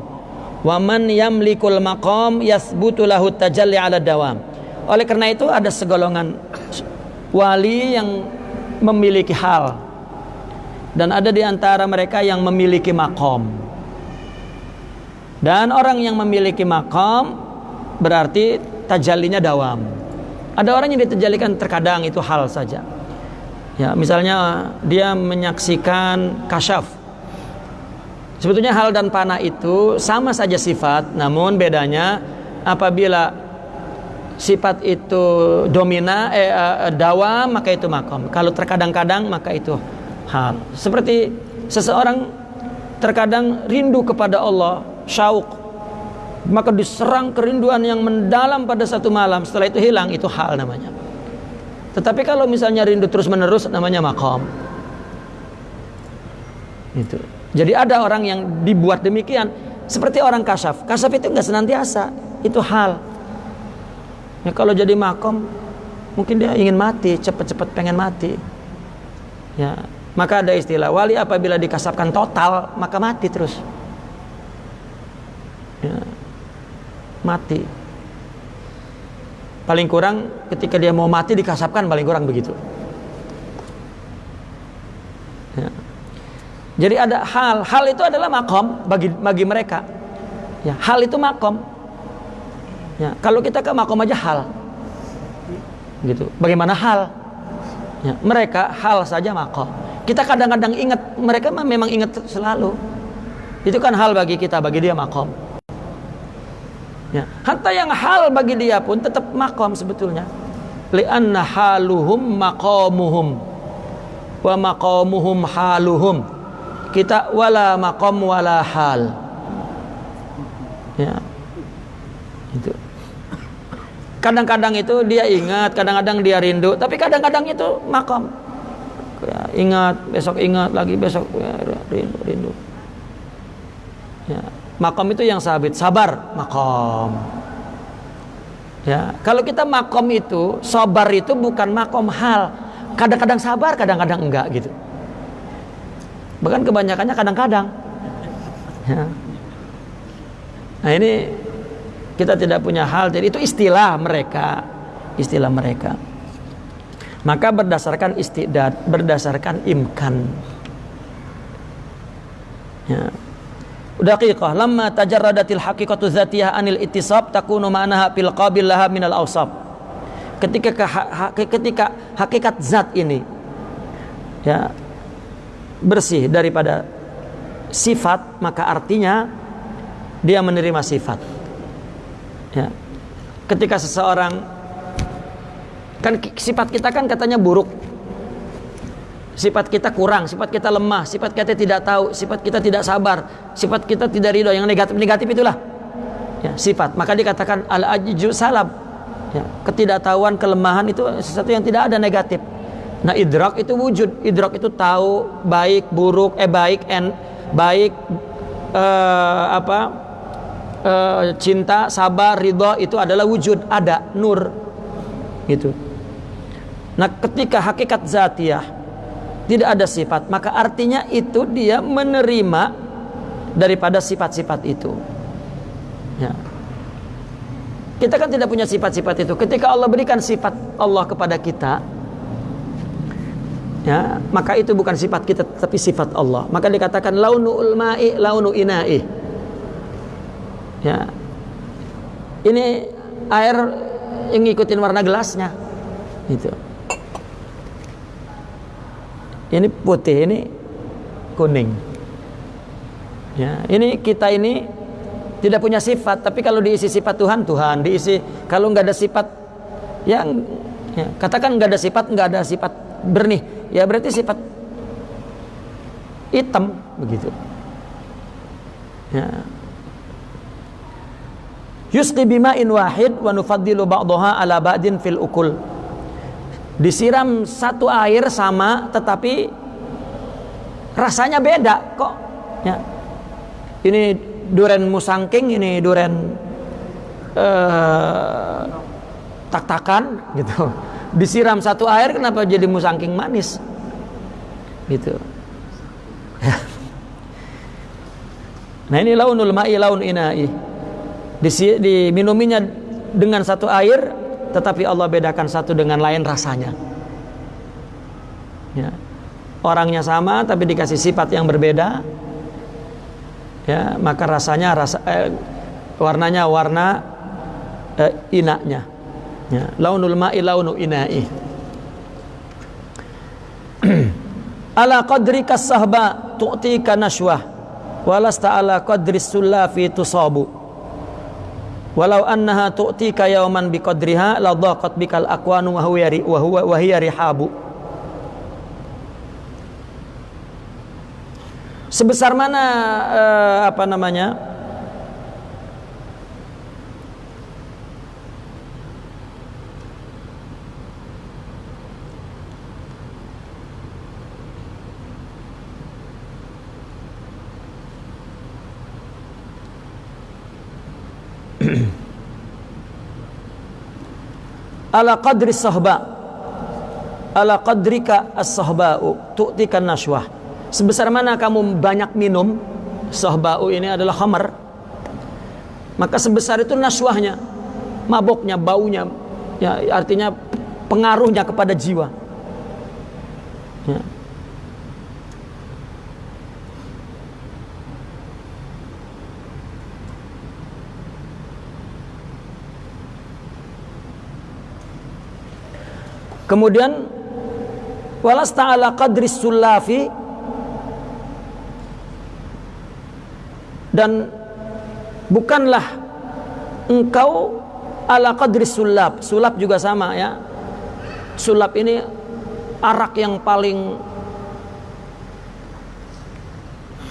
Wa man yamlikul maqam yasbutu lahu tajalli ala dawam. Oleh karena itu ada segolongan wali yang memiliki hal dan ada di antara mereka yang memiliki makom. Dan orang yang memiliki makom berarti tajallinya dawam. Ada orang yang diterjalikan terkadang itu hal saja. Ya, misalnya dia menyaksikan kasyaf. Sebetulnya hal dan panah itu sama saja sifat, namun bedanya apabila sifat itu domina eh, eh dawam maka itu makom. Kalau terkadang-kadang maka itu hal. Seperti seseorang terkadang rindu kepada Allah, syauk maka diserang kerinduan yang mendalam pada satu malam setelah itu hilang itu hal namanya tetapi kalau misalnya rindu terus menerus namanya makom itu. Jadi ada orang yang dibuat demikian. Seperti orang kasaf. Kasaf itu nggak senantiasa. Itu hal. Ya, kalau jadi makom mungkin dia ingin mati cepat-cepat pengen mati. Ya maka ada istilah wali apabila dikasapkan total maka mati terus. Ya mati. Paling kurang ketika dia mau mati dikasapkan paling kurang begitu. Ya. Jadi ada hal, hal itu adalah makom bagi bagi mereka. Ya, hal itu makom. Ya, kalau kita ke makom aja hal. Gitu. Bagaimana hal? Ya, mereka hal saja makom. Kita kadang-kadang ingat, mereka memang ingat selalu. Itu kan hal bagi kita, bagi dia makom. Ya. Hatta yang hal bagi dia pun tetap makom sebetulnya. Lianna haluhum maqamuhum wa maqamuhum haluhum. Kita wala maqam wala hal. Ya. Itu. Kadang-kadang itu dia ingat, kadang-kadang dia rindu, tapi kadang-kadang itu makom. Ya, ingat, besok ingat lagi, besok ya, rindu, rindu. Ya, Makom itu yang sabit, sabar, makom. Ya, kalau kita makom itu, sabar itu bukan makom hal. Kadang-kadang sabar, kadang-kadang enggak gitu. Bahkan kebanyakannya kadang-kadang. Ya. Nah ini kita tidak punya hal, jadi itu istilah mereka, istilah mereka. Maka berdasarkan istidad, berdasarkan imkan. Ya. Daqiqah lamma tajarradatil haqiqatu dzatiyah anil ittisab takunu ma'naha fil qabil laha minal awsab. Ketika ketika hakikat zat ini ya bersih daripada sifat maka artinya dia menerima sifat. Ya. Ketika seseorang Kan sifat kita kan katanya buruk. Sifat kita kurang, sifat kita lemah, sifat kita tidak tahu, sifat kita tidak sabar, sifat kita tidak ridho. Yang negatif-negatif itulah ya, sifat. Maka dikatakan al-ajju salab. Ya, ketidaktahuan, kelemahan itu sesuatu yang tidak ada negatif. Nah, idrak itu wujud. Idrak itu tahu baik, buruk, eh baik and baik eh, apa? Eh, cinta, sabar, ridho itu adalah wujud, ada nur. Gitu. Nah, ketika hakikat zatiyah tidak ada sifat, maka artinya itu dia menerima daripada sifat-sifat itu. Ya. Kita kan tidak punya sifat-sifat itu. Ketika Allah berikan sifat Allah kepada kita, ya, maka itu bukan sifat kita tapi sifat Allah. Maka dikatakan launu ulma'i launu ina'i. Ya. Ini air yang ngikutin warna gelasnya. Itu ini putih ini kuning. Ya ini kita ini tidak punya sifat tapi kalau diisi sifat Tuhan Tuhan diisi. Kalau nggak ada sifat yang ya, katakan nggak ada sifat nggak ada sifat bernih. Ya berarti sifat hitam begitu. Ya. Yusqi bima'in wahid wa nufaddilu ba'daha ala ba'din fil ukul disiram satu air sama tetapi rasanya beda kok. Ya. Ini duren musangking ini duren uh, tak-takan gitu. Disiram satu air kenapa jadi musangking manis? Gitu. [LAUGHS] Nah ini launul ma'i laun inai. Diminuminya dengan satu air tetapi Allah bedakan satu dengan lain rasanya. Ya. Orangnya sama tapi dikasih sifat yang berbeda. Ya, maka rasanya rasa eh, warnanya warna eh, inaknya. Ya, launul ma'i launu ina'i. [CLEARS THROAT] ala qadri kasahba tu'tika nashwah walasta ala qadri sullafi tusabu walau annaha tu'tika yawman biqadriha la dhaqat bikal aqwanu wa huwa wa huwa wa hiya rihabu. Sebesar mana uh, apa namanya ala qadri sahba. Ala qadrika as-sahba'u. Tu'tikan nashwah sebesar mana kamu banyak minum? Sahba'u ini adalah khamar. Maka sebesar itu nashwahnya maboknya baunya. Ya artinya pengaruhnya kepada jiwa. Ya. Kemudian walas ta'ala qadris sulafi dan bukanlah engkau ala qadris sulap sulap juga sama ya. Sulap ini arak yang paling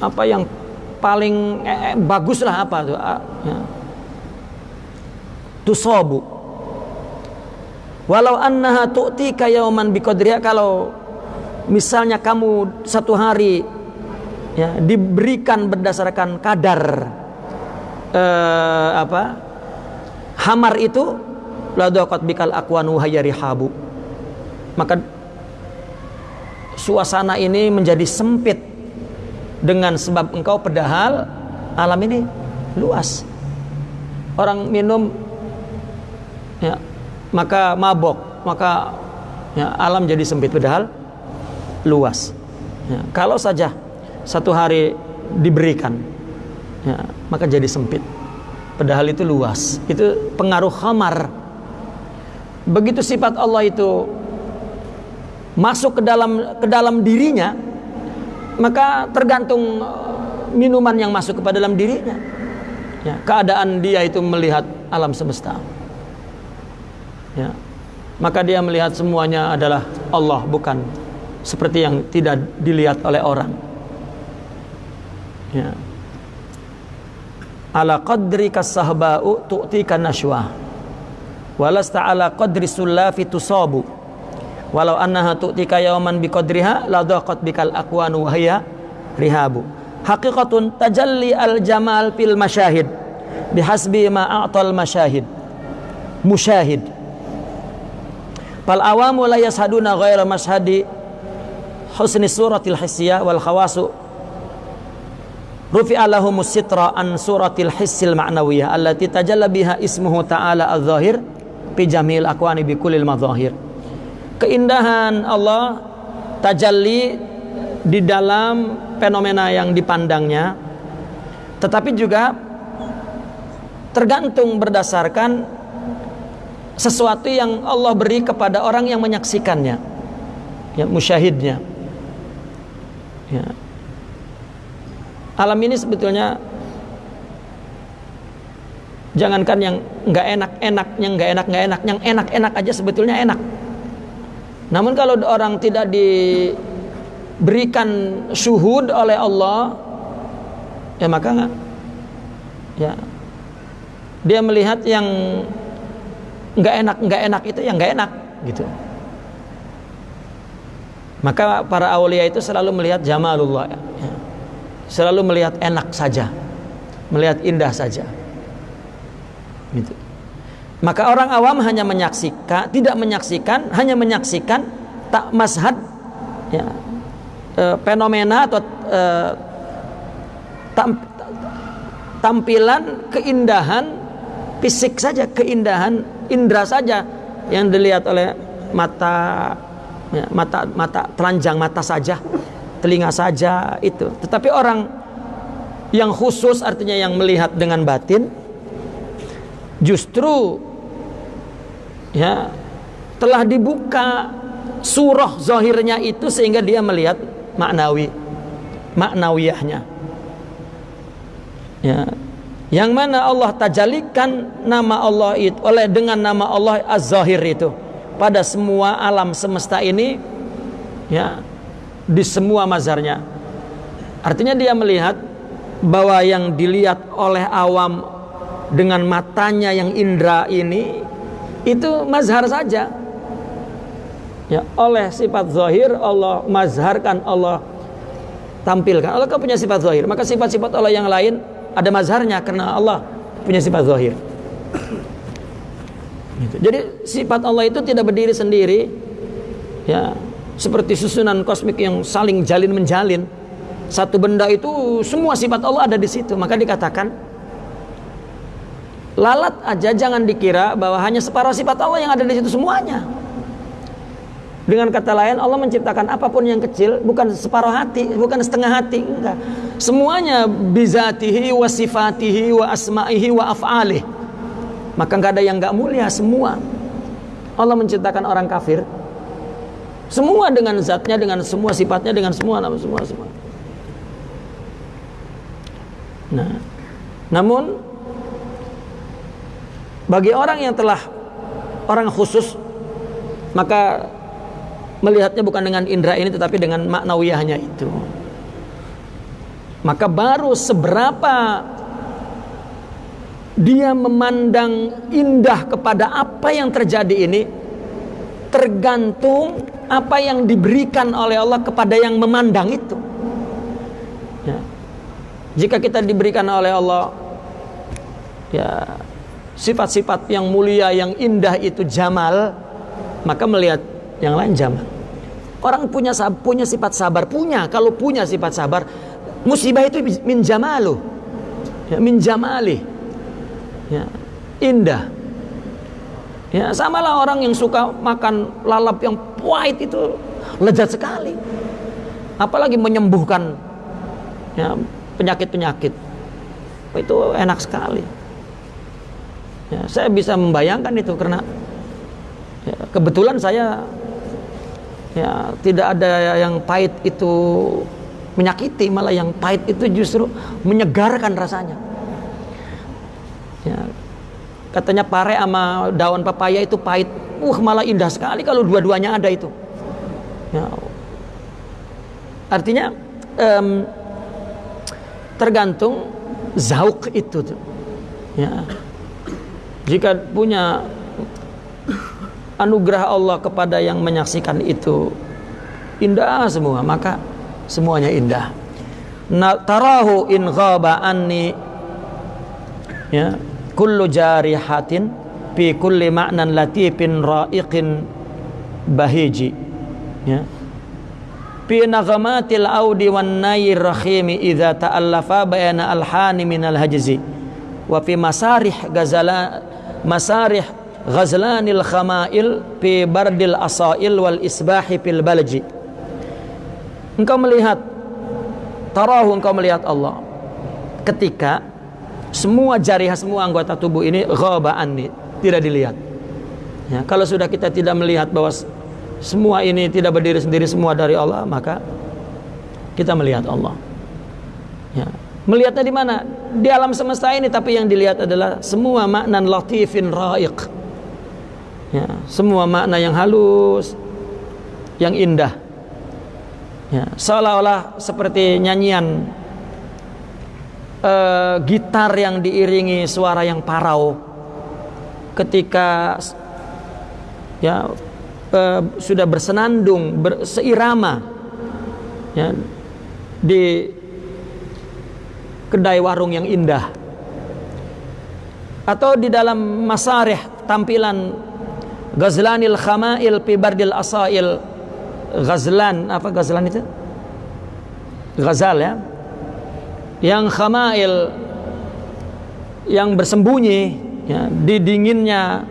apa yang paling eh, eh, bagus lah apa tuh ya. tusobu Walau annaha tu'tika yauman biqadriha kalau misalnya kamu satu hari ya diberikan berdasarkan kadar eh, apa hamar itu ladaqat bikal akwanu habu maka suasana ini menjadi sempit dengan sebab engkau padahal alam ini luas. Orang minum ya maka mabok maka ya, alam jadi sempit. Padahal luas. Ya, kalau saja satu hari diberikan ya, maka jadi sempit. Padahal itu luas. Itu pengaruh khamar. Begitu sifat Allah itu masuk ke dalam ke dalam dirinya maka tergantung minuman yang masuk kepada dalam dirinya. Ya, keadaan dia itu melihat alam semesta ya, maka dia melihat semuanya adalah Allah bukan seperti yang tidak dilihat oleh orang. Ya. ala qadri kasahba'u tu'tika nashwa walasta ala qadri sullafi tusabu. Walau annaha tu'tika yawman biqadriha la daqat bikal aqwanu wa rihabu. Haqiqatun tajalli al jamal fil masyahid bihasbi ma a'tal masyahid musyahid fal awamu la yashaduna ghaira mashhadi husni suratil hisyah wal khawasu. Rufi'a lahum sitra an suratil hissil ma'nawiyah allati tajalla biha ismuhu ta'ala adh-dhahir fi jamil aqwani bi kullil madhahir. Keindahan Allah tajalli di dalam fenomena yang dipandangnya tetapi juga tergantung berdasarkan sesuatu yang Allah beri kepada orang yang menyaksikannya ya musyahidnya ya alam ini sebetulnya jangankan yang nggak enak enak yang nggak enak nggak enak yang enak enak aja sebetulnya enak namun kalau orang tidak diberikan syuhud oleh Allah, ya maka. Ya. Dia melihat yang enggak enak, enggak enak itu yang enggak enak gitu. Maka para awliya itu selalu melihat jamalullah ya. Selalu melihat enak saja. Melihat indah saja. Gitu. Maka orang awam hanya menyaksikan, tidak menyaksikan, hanya menyaksikan tak mashad ya, e, fenomena atau e, tam, tampilan keindahan fisik saja, keindahan indera saja yang dilihat oleh mata ya, mata mata telanjang mata saja, telinga saja itu. Tetapi orang yang khusus artinya yang melihat dengan batin justru ya telah dibuka surah zahirnya itu sehingga dia melihat maknawi maknawiyahnya ya yang mana Allah tajalikan nama Allah itu oleh dengan nama Allah az-zahir itu. Pada semua alam semesta ini ya di semua mazharnya. Artinya dia melihat bahwa yang dilihat oleh awam dengan matanya yang indra ini itu mazhar saja. Ya oleh sifat zahir Allah mazharkan Allah tampilkan. Allah kan punya sifat zahir maka sifat-sifat Allah yang lain ada mazharnya karena Allah punya sifat zahir gitu. jadi sifat Allah itu tidak berdiri sendiri ya seperti susunan kosmik yang saling jalin menjalin satu benda itu semua sifat Allah ada di situ maka dikatakan lalat aja jangan dikira bahwa hanya separuh sifat Allah yang ada di situ semuanya. Dengan kata lain Allah menciptakan apa pun yang kecil bukan separuh hati, bukan setengah hati, enggak. Semuanya bizatihi wa sifatihi wa asma'ihi wa af'alih. Maka enggak ada yang enggak mulia semua. Allah menciptakan orang kafir semua dengan zatnya, dengan semua sifatnya, dengan semua nama semua semua. Nah, namun bagi orang yang telah orang khusus maka melihatnya bukan dengan indera ini tetapi dengan maknawiyahnya itu. Maka baru seberapa dia memandang indah kepada apa yang terjadi ini tergantung apa yang diberikan oleh Allah kepada yang memandang itu. Ya. Jika kita diberikan oleh Allah ya sifat-sifat yang mulia yang indah itu jamal maka melihat yang lain jamal orang punya punya sifat sabar punya. Kalau punya sifat sabar musibah itu min jamalu. Ya, min jamali. Ya, indah. Ya samalah orang yang suka makan lalap yang pahit itu lezat sekali. Apalagi menyembuhkan ya, penyakit-penyakit. Itu enak sekali. Ya, saya bisa membayangkan itu karena ya, kebetulan saya ya tidak ada yang pahit itu menyakiti malah yang pahit itu justru menyegarkan rasanya ya, katanya pare sama daun pepaya itu pahit uh malah indah sekali kalau dua-duanya ada itu ya. artinya um, tergantung zauk itu tuh. ya jika punya anugerah Allah kepada yang menyaksikan itu. Indah semua maka semuanya indah. Tarahu in ghaba anni ya kullu jarihatin fi kulli ma'nan latifin ra'iqin bahiji ya. Fi naghamatil audi wan nayir rahimi idza ta'allafa bayana alhani minal hajzi. Wa fi masarih gazala masarih ghazlanil khamail fi bardil asail wal isbahi fil balji. Engkau melihat tarahu engkau melihat Allah. Ketika semua jariah semua anggota tubuh ini ghaba anni tidak dilihat. Ya, kalau sudah kita tidak melihat bahwa semua ini tidak berdiri sendiri semua dari Allah maka kita melihat Allah. Ya. melihatnya di mana? Di alam semesta ini tapi yang dilihat adalah semua makna latifin ra'iq ya, semua makna yang halus yang indah. Ya, seolah-olah seperti nyanyian uh, gitar yang diiringi suara yang parau. Ketika ya uh, sudah bersenandung berseirama ya, di kedai warung yang indah. Atau di dalam masarih tampilan Ghazlanil Khamail fi Bardil Asail. Ghazlan apa Ghazlan itu? Ghazal ya. Yang Khamail yang bersembunyi ya, di dinginnya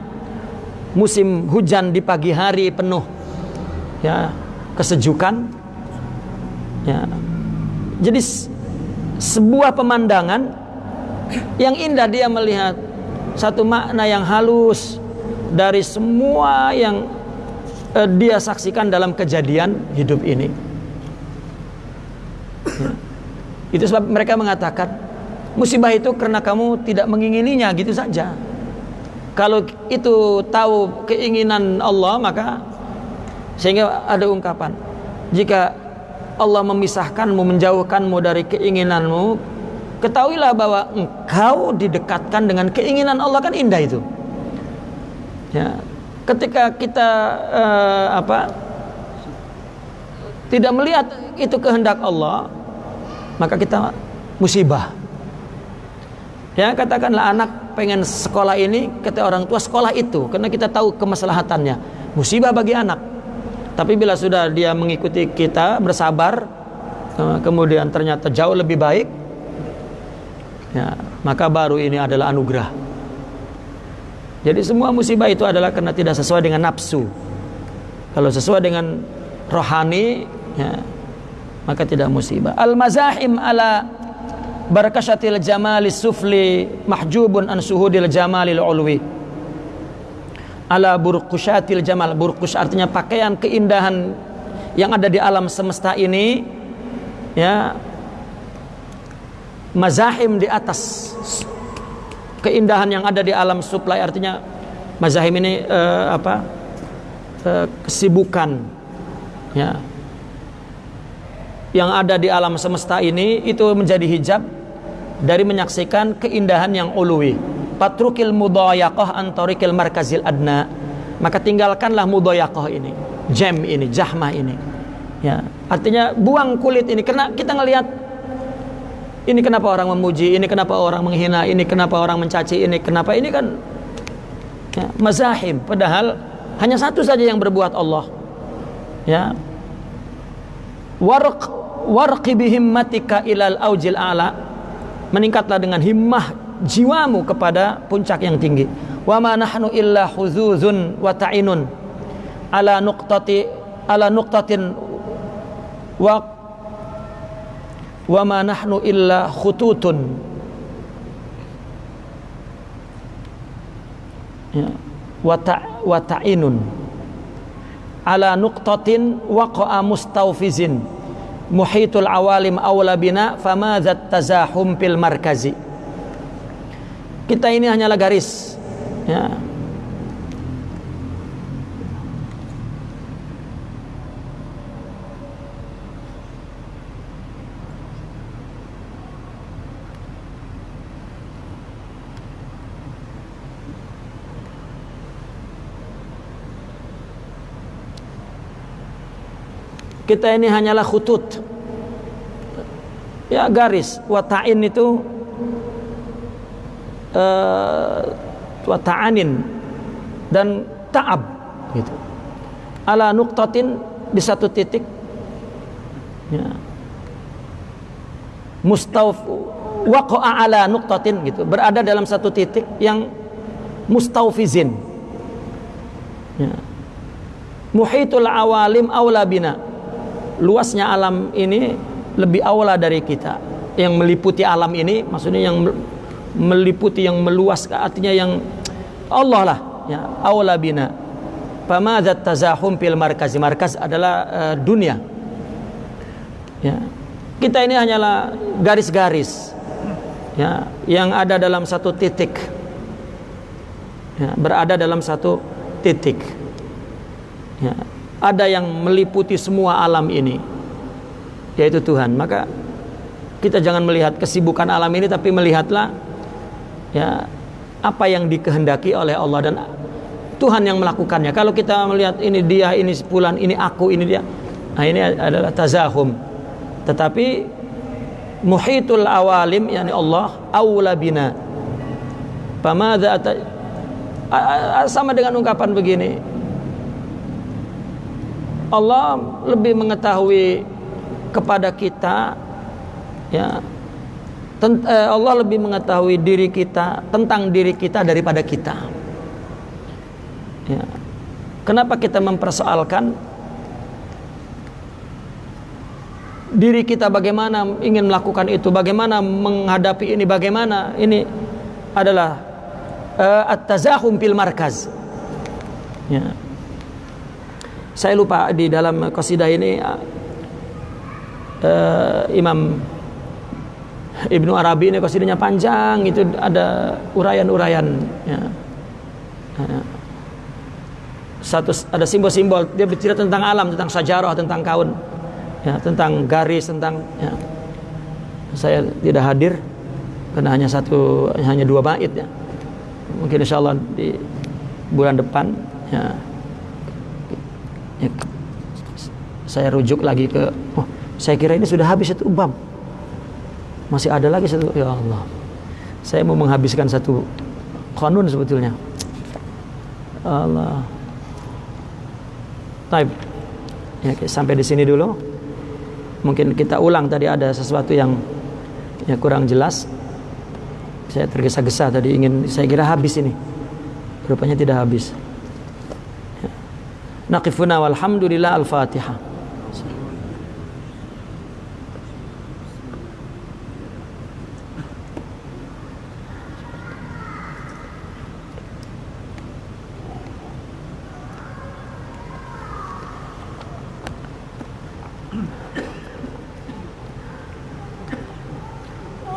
musim hujan di pagi hari penuh ya kesejukan ya. Jadi sebuah pemandangan yang indah dia melihat satu makna yang halus dari semua yang uh, dia saksikan dalam kejadian hidup ini. Itu sebab mereka mengatakan musibah itu karena kamu tidak mengingininya gitu saja. Kalau itu tahu keinginan Allah maka sehingga ada ungkapan jika Allah memisahkanmu menjauhkanmu dari keinginanmu ketahuilah bahwa engkau didekatkan dengan keinginan Allah kan indah itu ya. Ketika kita uh, apa tidak melihat itu kehendak Allah maka kita musibah. Ya katakanlah anak pengen sekolah ini kata orang tua sekolah itu karena kita tahu kemaslahatannya. Musibah bagi anak. Tapi bila sudah dia mengikuti kita bersabar eh, kemudian ternyata jauh lebih baik ya maka baru ini adalah anugerah jadi semua musibah itu adalah karena tidak sesuai dengan nafsu. Kalau sesuai dengan rohani, ya, maka tidak musibah. Al mazahim ala barakashatil jamalis sufli mahjubun an suhudil jamalil ulwi. Ala burqushatil jamal. Burqus artinya pakaian keindahan yang ada di alam semesta ini ya mazahim di atas keindahan yang ada di alam supply. Artinya mazahim ini uh, apa uh, kesibukan ya. Yang ada di alam semesta ini itu menjadi hijab dari menyaksikan keindahan yang uluwi. Patrukil mudayaqah antarikil markazil adna. Maka tinggalkanlah mudayaqah ini jam ini jahmah ini ya. Artinya buang kulit ini. Karena kita ngelihat ini kenapa orang memuji, ini kenapa orang menghina, ini kenapa orang mencaci, ini kenapa ini kan ya, mazahim. Padahal hanya satu saja yang berbuat Allah. Ya. Warq warqi bihimmatika ilal aujil ala. Meningkatlah dengan himmah jiwamu kepada puncak yang tinggi. Wa ma nahnu illa huzuzun wa ta'inun ala nuqtati ala nuqtatin wa wa ma nahnu illa khututun. Ya. Wa ta wa ta'inun. Ala nuqtatin waqa'a mustawfizin. Muhitul awalim awla bina famadzat tazahum fil markazi. Kita ini hanyalah garis ya kita ini hanyalah khutut. Ya garis. Wata'in itu uh, wata'anin. Dan ta'ab gitu. Ala nuktatin di satu titik. Ya. Mustawf waqa'a ala nuktatin gitu. Berada dalam satu titik yang mustawfizin. Ya. Muhitul awalim awla bina luasnya alam ini lebih awla dari kita. Yang meliputi alam ini maksudnya yang meliputi yang meluas artinya yang Allah lah ya awla bina. Famadzat tazahum fil markaz markaz adalah uh, dunia. Ya. Kita ini hanyalah garis-garis ya yang ada dalam satu titik. Ya, berada dalam satu titik. Ya ada yang meliputi semua alam ini yaitu Tuhan. Maka kita jangan melihat kesibukan alam ini tapi melihatlah ya apa yang dikehendaki oleh Allah dan Tuhan yang melakukannya. Kalau kita melihat ini dia ini sepulan ini aku ini dia nah ini adalah tazahum. Tetapi muhitul awalim yani Allah aula bina. Sama dengan ungkapan begini Allah lebih mengetahui kepada kita ya. Eh, Allah lebih mengetahui diri kita tentang diri kita daripada kita. Ya. kenapa kita mempersoalkan? Diri kita bagaimana ingin melakukan itu bagaimana menghadapi ini bagaimana ini adalah uh, at-tazahum fil markaz. Ya saya lupa di dalam qasidah ini uh, Imam Ibnu Arabi ini qasidahnya panjang itu ada urayan-urayan ya. Uh, satu ada simbol-simbol dia bercerita tentang alam tentang sajarah tentang kaun ya tentang garis tentang ya. saya tidak hadir karena hanya satu hanya dua bait ya mungkin insyaallah di bulan depan ya ya, saya rujuk lagi ke oh, saya kira ini sudah habis itu bab. Masih ada lagi satu ya Allah. Saya mau menghabiskan satu kanun sebetulnya. Allah. Taib. Ya, sampai di sini dulu. Mungkin kita ulang tadi ada sesuatu yang ya kurang jelas. Saya tergesa-gesa tadi ingin saya kira habis ini. Rupanya tidak habis نقف هنا والحمد لله الفاتحة.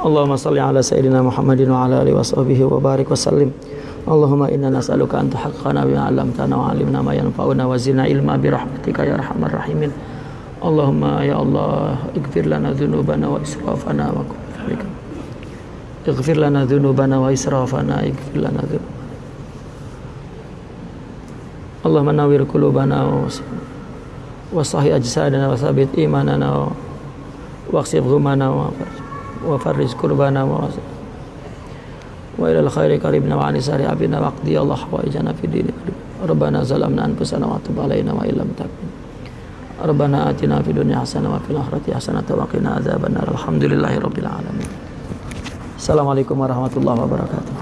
اللهم صل على سيدنا محمد وعلى آله وصحبه وبارك وسلم. اللهم إنا نسألك أن تحققنا بما علمتنا وعلمنا ما ينفعنا وزدنا علما برحمتك يا أرحم الراحمين. اللهم يا الله اغفر لنا ذنوبنا وإسرافنا وكفرك اغفر لنا ذنوبنا وإسرافنا اغفر لنا ذنوبنا. اللهم نور قلوبنا وصحي أجسادنا وثبت إيماننا وأغسل غمنا وفرج كربنا وفرج وإلى الخير قريبنا وعن سار عبدنا واقضي الله حوائجنا في الدين ربنا ظلمنا أنفسنا وتب علينا وإن لم تكن ربنا آتنا في الدنيا حسنة وفي الآخرة حسنة وقنا عذاب النار الحمد لله رب العالمين السلام عليكم ورحمة الله وبركاته